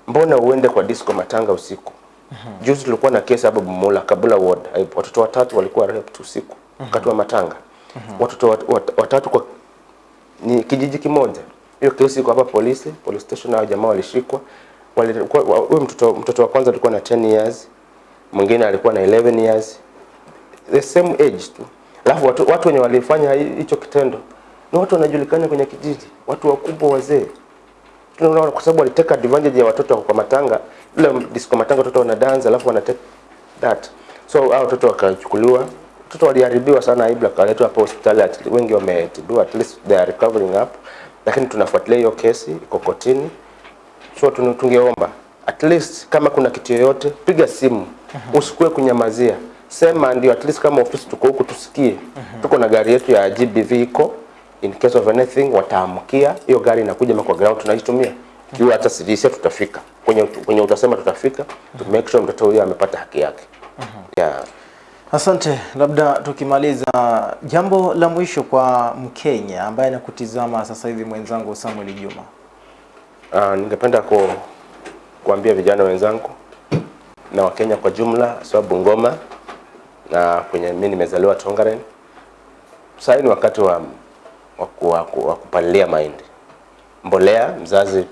C: Mbona uende kwa disco matanga usiku? Mm -hmm. Juzi tulikuwa na kesi hapa Bumula Kabula ward, watoto watatu walikuwa raped usiku wakati wa matanga. Watoto wat, wat, watatu kwa ni kijiji kimoja. Hiyo kesi iko hapa polisi, police station, hao jamaa walishikwa. wale huyo mtoto mtoto wa kwanza alikuwa na 10 years, mwingine alikuwa na 11 years. The same age tu. Alafu watu, watu wenye walifanya hicho kitendo ni watu wanajulikana kwenye kijiji, watu wakubwa wazee. Tunaona kwa sababu waliteka advantage ya watoto kwa matanga, ile disco matanga watoto wana dance alafu wana take that. So hao watoto wakachukuliwa, watoto waliharibiwa sana, Ibra kaletwa hapo hospitali, at- wengi wametibiwa, at least they are recovering up, lakini tunafuatilia hiyo kesi iko kotini. So tunatungeomba at least kama kuna kitu yoyote, piga simu, usikue kunyamazia, sema ndio, at least kama ofisi tuko huku tusikie. Tuko na gari yetu ya GBV iko in case of anything, wataamkia hiyo gari inakuja kwa ground, tunaitumia kiwa hata sisi tutafika kwenye kwenye utasema, tutafika to make sure mtoto huyo amepata haki yake. Yeah.
B: Asante. Labda tukimaliza, jambo la mwisho kwa Mkenya ambaye anakutizama sasa hivi, mwenzangu Samuel Juma.
C: Uh, ningependa ku, kuambia vijana wenzangu na Wakenya kwa jumla, sababu ngoma na kwenye mimi nimezaliwa Tongaren. Sasa ni wakati wa wa, ku- wa, ku- wa kupalilia mahindi. Mbolea mzazi,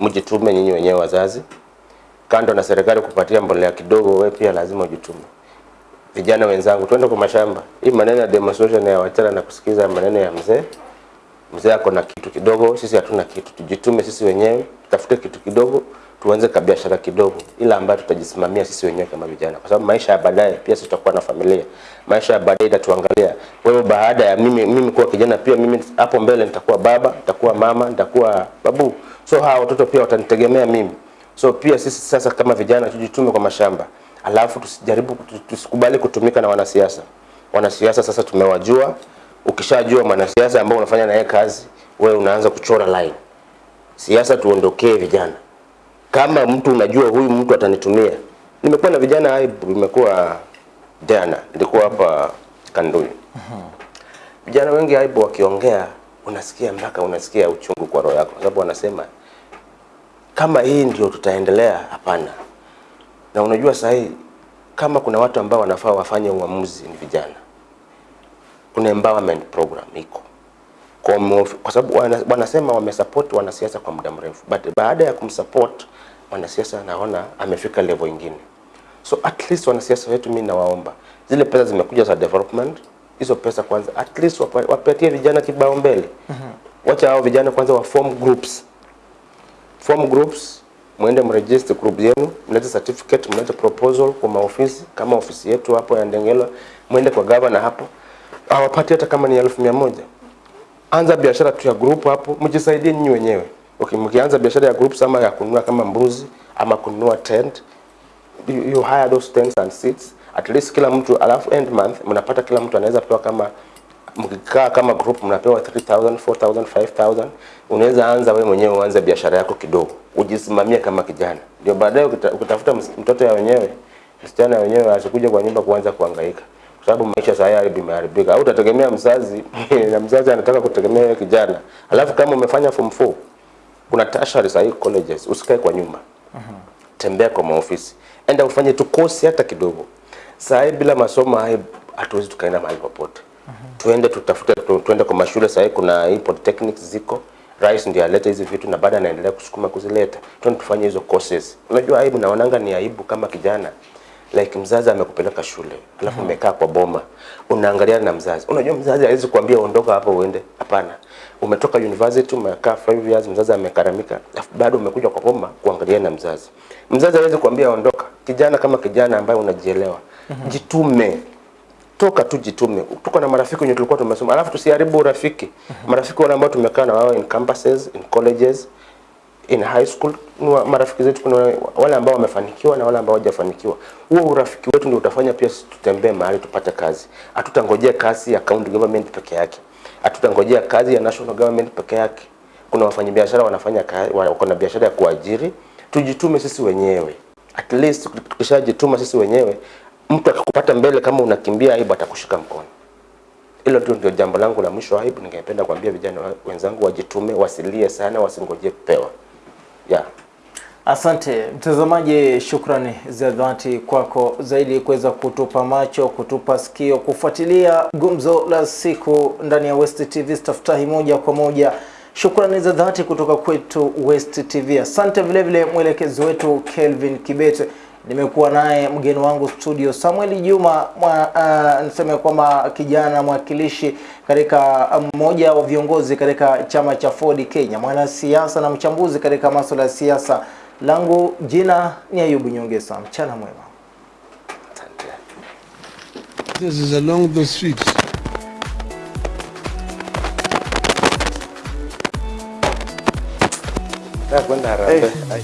C: mjitume nyinyi wenyewe wazazi, kando na serikali kupatia mbolea kidogo, wewe pia lazima ujitume. Vijana wenzangu, twende kwa mashamba. Hii maneno ya demonstration ya wachana na kusikiza maneno ya mzee mzee ako na kitu kidogo, sisi hatuna kitu. Tujitume sisi wenyewe, tutafute kitu kidogo, tuanze ka biashara kidogo, ila ambayo tutajisimamia sisi wenyewe kama vijana, kwa sababu maisha ya baadaye pia sisi tutakuwa na familia. Maisha ya baadaye itatuangalia wewe, baada ya mimi mimi kuwa kijana, pia mimi hapo mbele nitakuwa baba, nitakuwa mama, nitakuwa babu, so hawa watoto pia watanitegemea mimi. So pia sisi sasa kama vijana tujitume kwa mashamba, alafu tusijaribu tusikubali kutumika na wanasiasa. Wanasiasa sasa tumewajua, ukishajua mwanasiasa ambao unafanya naye kazi, wewe unaanza kuchora line. Siasa tuondokee vijana. Kama mtu unajua huyu mtu atanitumia. Nimekuwa na vijana aibu, nimekuwa jana, nilikuwa hapa Kandui. Vijana wengi aibu wakiongea, unasikia mpaka unasikia uchungu kwa roho yako, sababu wanasema kama hii ndio tutaendelea, hapana. Na unajua sahi kama kuna watu ambao wanafaa wafanye uamuzi ni vijana kuna empowerment program iko kwa, kwa sababu wanasema wamesupport wanasiasa kwa muda mrefu, but baada ya kumsupport mwanasiasa naona amefika level ingine. So at least wanasiasa wetu, mimi nawaomba zile pesa zimekuja za development, hizo pesa kwanza at least wapa- wapatie vijana kibao mbele. Wacha hao vijana kwanza wa form groups, form groups, mwende mregister group yenu, mlete certificate, mlete proposal kwa maofisi kama ofisi yetu hapo ya Ndengelwa, mwende kwa governor hapo, awapatie hata kama ni elfu mia moja anza biashara tu ya group hapo, mjisaidie nyinyi wenyewe. Okay, mkianza biashara ya groups ama ya kununua kama mbuzi ama kununua tent, you, you hire those tents and seats. At least kila mtu, alafu end month mnapata kila mtu anaweza pewa kama mkikaa kama group mnapewa 3000 4000 5000 unaweza anza wewe mwenyewe uanze biashara yako kidogo. Ujisimamie kama kijana. Ndio baadaye ukita- ukitafuta mtoto ya wenyewe msichana ya wenyewe asikuja kwa nyumba kuanza kuhangaika. Kwa sababu maisha sasa hivi imeharibika. Au utategemea mzazi <laughs> na mzazi anataka kutegemea kijana. Alafu kama umefanya form 4 kuna tertiary sahii colleges usikae kwa nyumba tembea kwa maofisi, enda ufanye tu kosi hata kidogo. sahi bila masomo hai hatuwezi tukaenda mahali popote. uh -huh. Tuende tutafute tu, tuende kwa mashule sahi kuna hii polytechnics ziko Rais ndiye aleta hizi vitu na baada anaendelea kusukuma kuzileta. Tuende tufanye hizo courses. Unajua aibu naonanga ni aibu kama kijana. Like mzazi amekupeleka shule, alafu umekaa kwa boma. Unaangaliana na mzazi. Unajua mzazi hawezi kuambia ondoka hapo uende. Hapana. Umetoka university umekaa 5 years mzazi amekaramika, alafu bado umekuja kwa boma kuangalia na mzazi. Mzazi hawezi kuambia ondoka. Kijana kama kijana ambaye unajielewa. mm -hmm. Jitume toka tu jitume. Tuko na marafiki wenye tulikuwa tumesoma, alafu tusiharibu urafiki. mm -hmm. Marafiki wale ambao tumekaa na wao in campuses, in colleges, in high school, marafiki zetu. Kuna wale ambao wamefanikiwa na wale ambao hawajafanikiwa. Huo urafiki wetu ndio utafanya pia tutembee mahali tupate kazi. Hatutangojea kazi ya county government peke yake, hatutangojea kazi ya national government peke yake. Kuna wafanyabiashara wanafanya kazi, wako na biashara ya kuajiri. Tujitume sisi wenyewe, at least tukishajituma sisi wenyewe, mtu akikupata mbele kama unakimbia, aibu atakushika mkono. Hilo tu ndio jambo langu la mwisho aibu. Ningependa kuambia vijana wenzangu wajitume, wasilie sana, wasingojee kupewa. Yeah.
B: Asante mtazamaji, shukrani za dhati kwako zaidi kuweza kutupa macho, kutupa sikio, kufuatilia gumzo la siku ndani ya West TV staftahi moja kwa moja. Shukrani za dhati kutoka kwetu West TV. Asante vilevile vile mwelekezi wetu Kelvin Kibete. Nimekuwa naye mgeni wangu studio Samuel Juma mwa, uh, niseme kwamba kijana mwakilishi katika mmoja wa viongozi katika chama cha Ford Kenya, mwanasiasa na mchambuzi katika masuala ya siasa. Langu jina ni Ayubu Nyongesa. Mchana mwema.
A: This is along the streets.
C: Hey. Hey.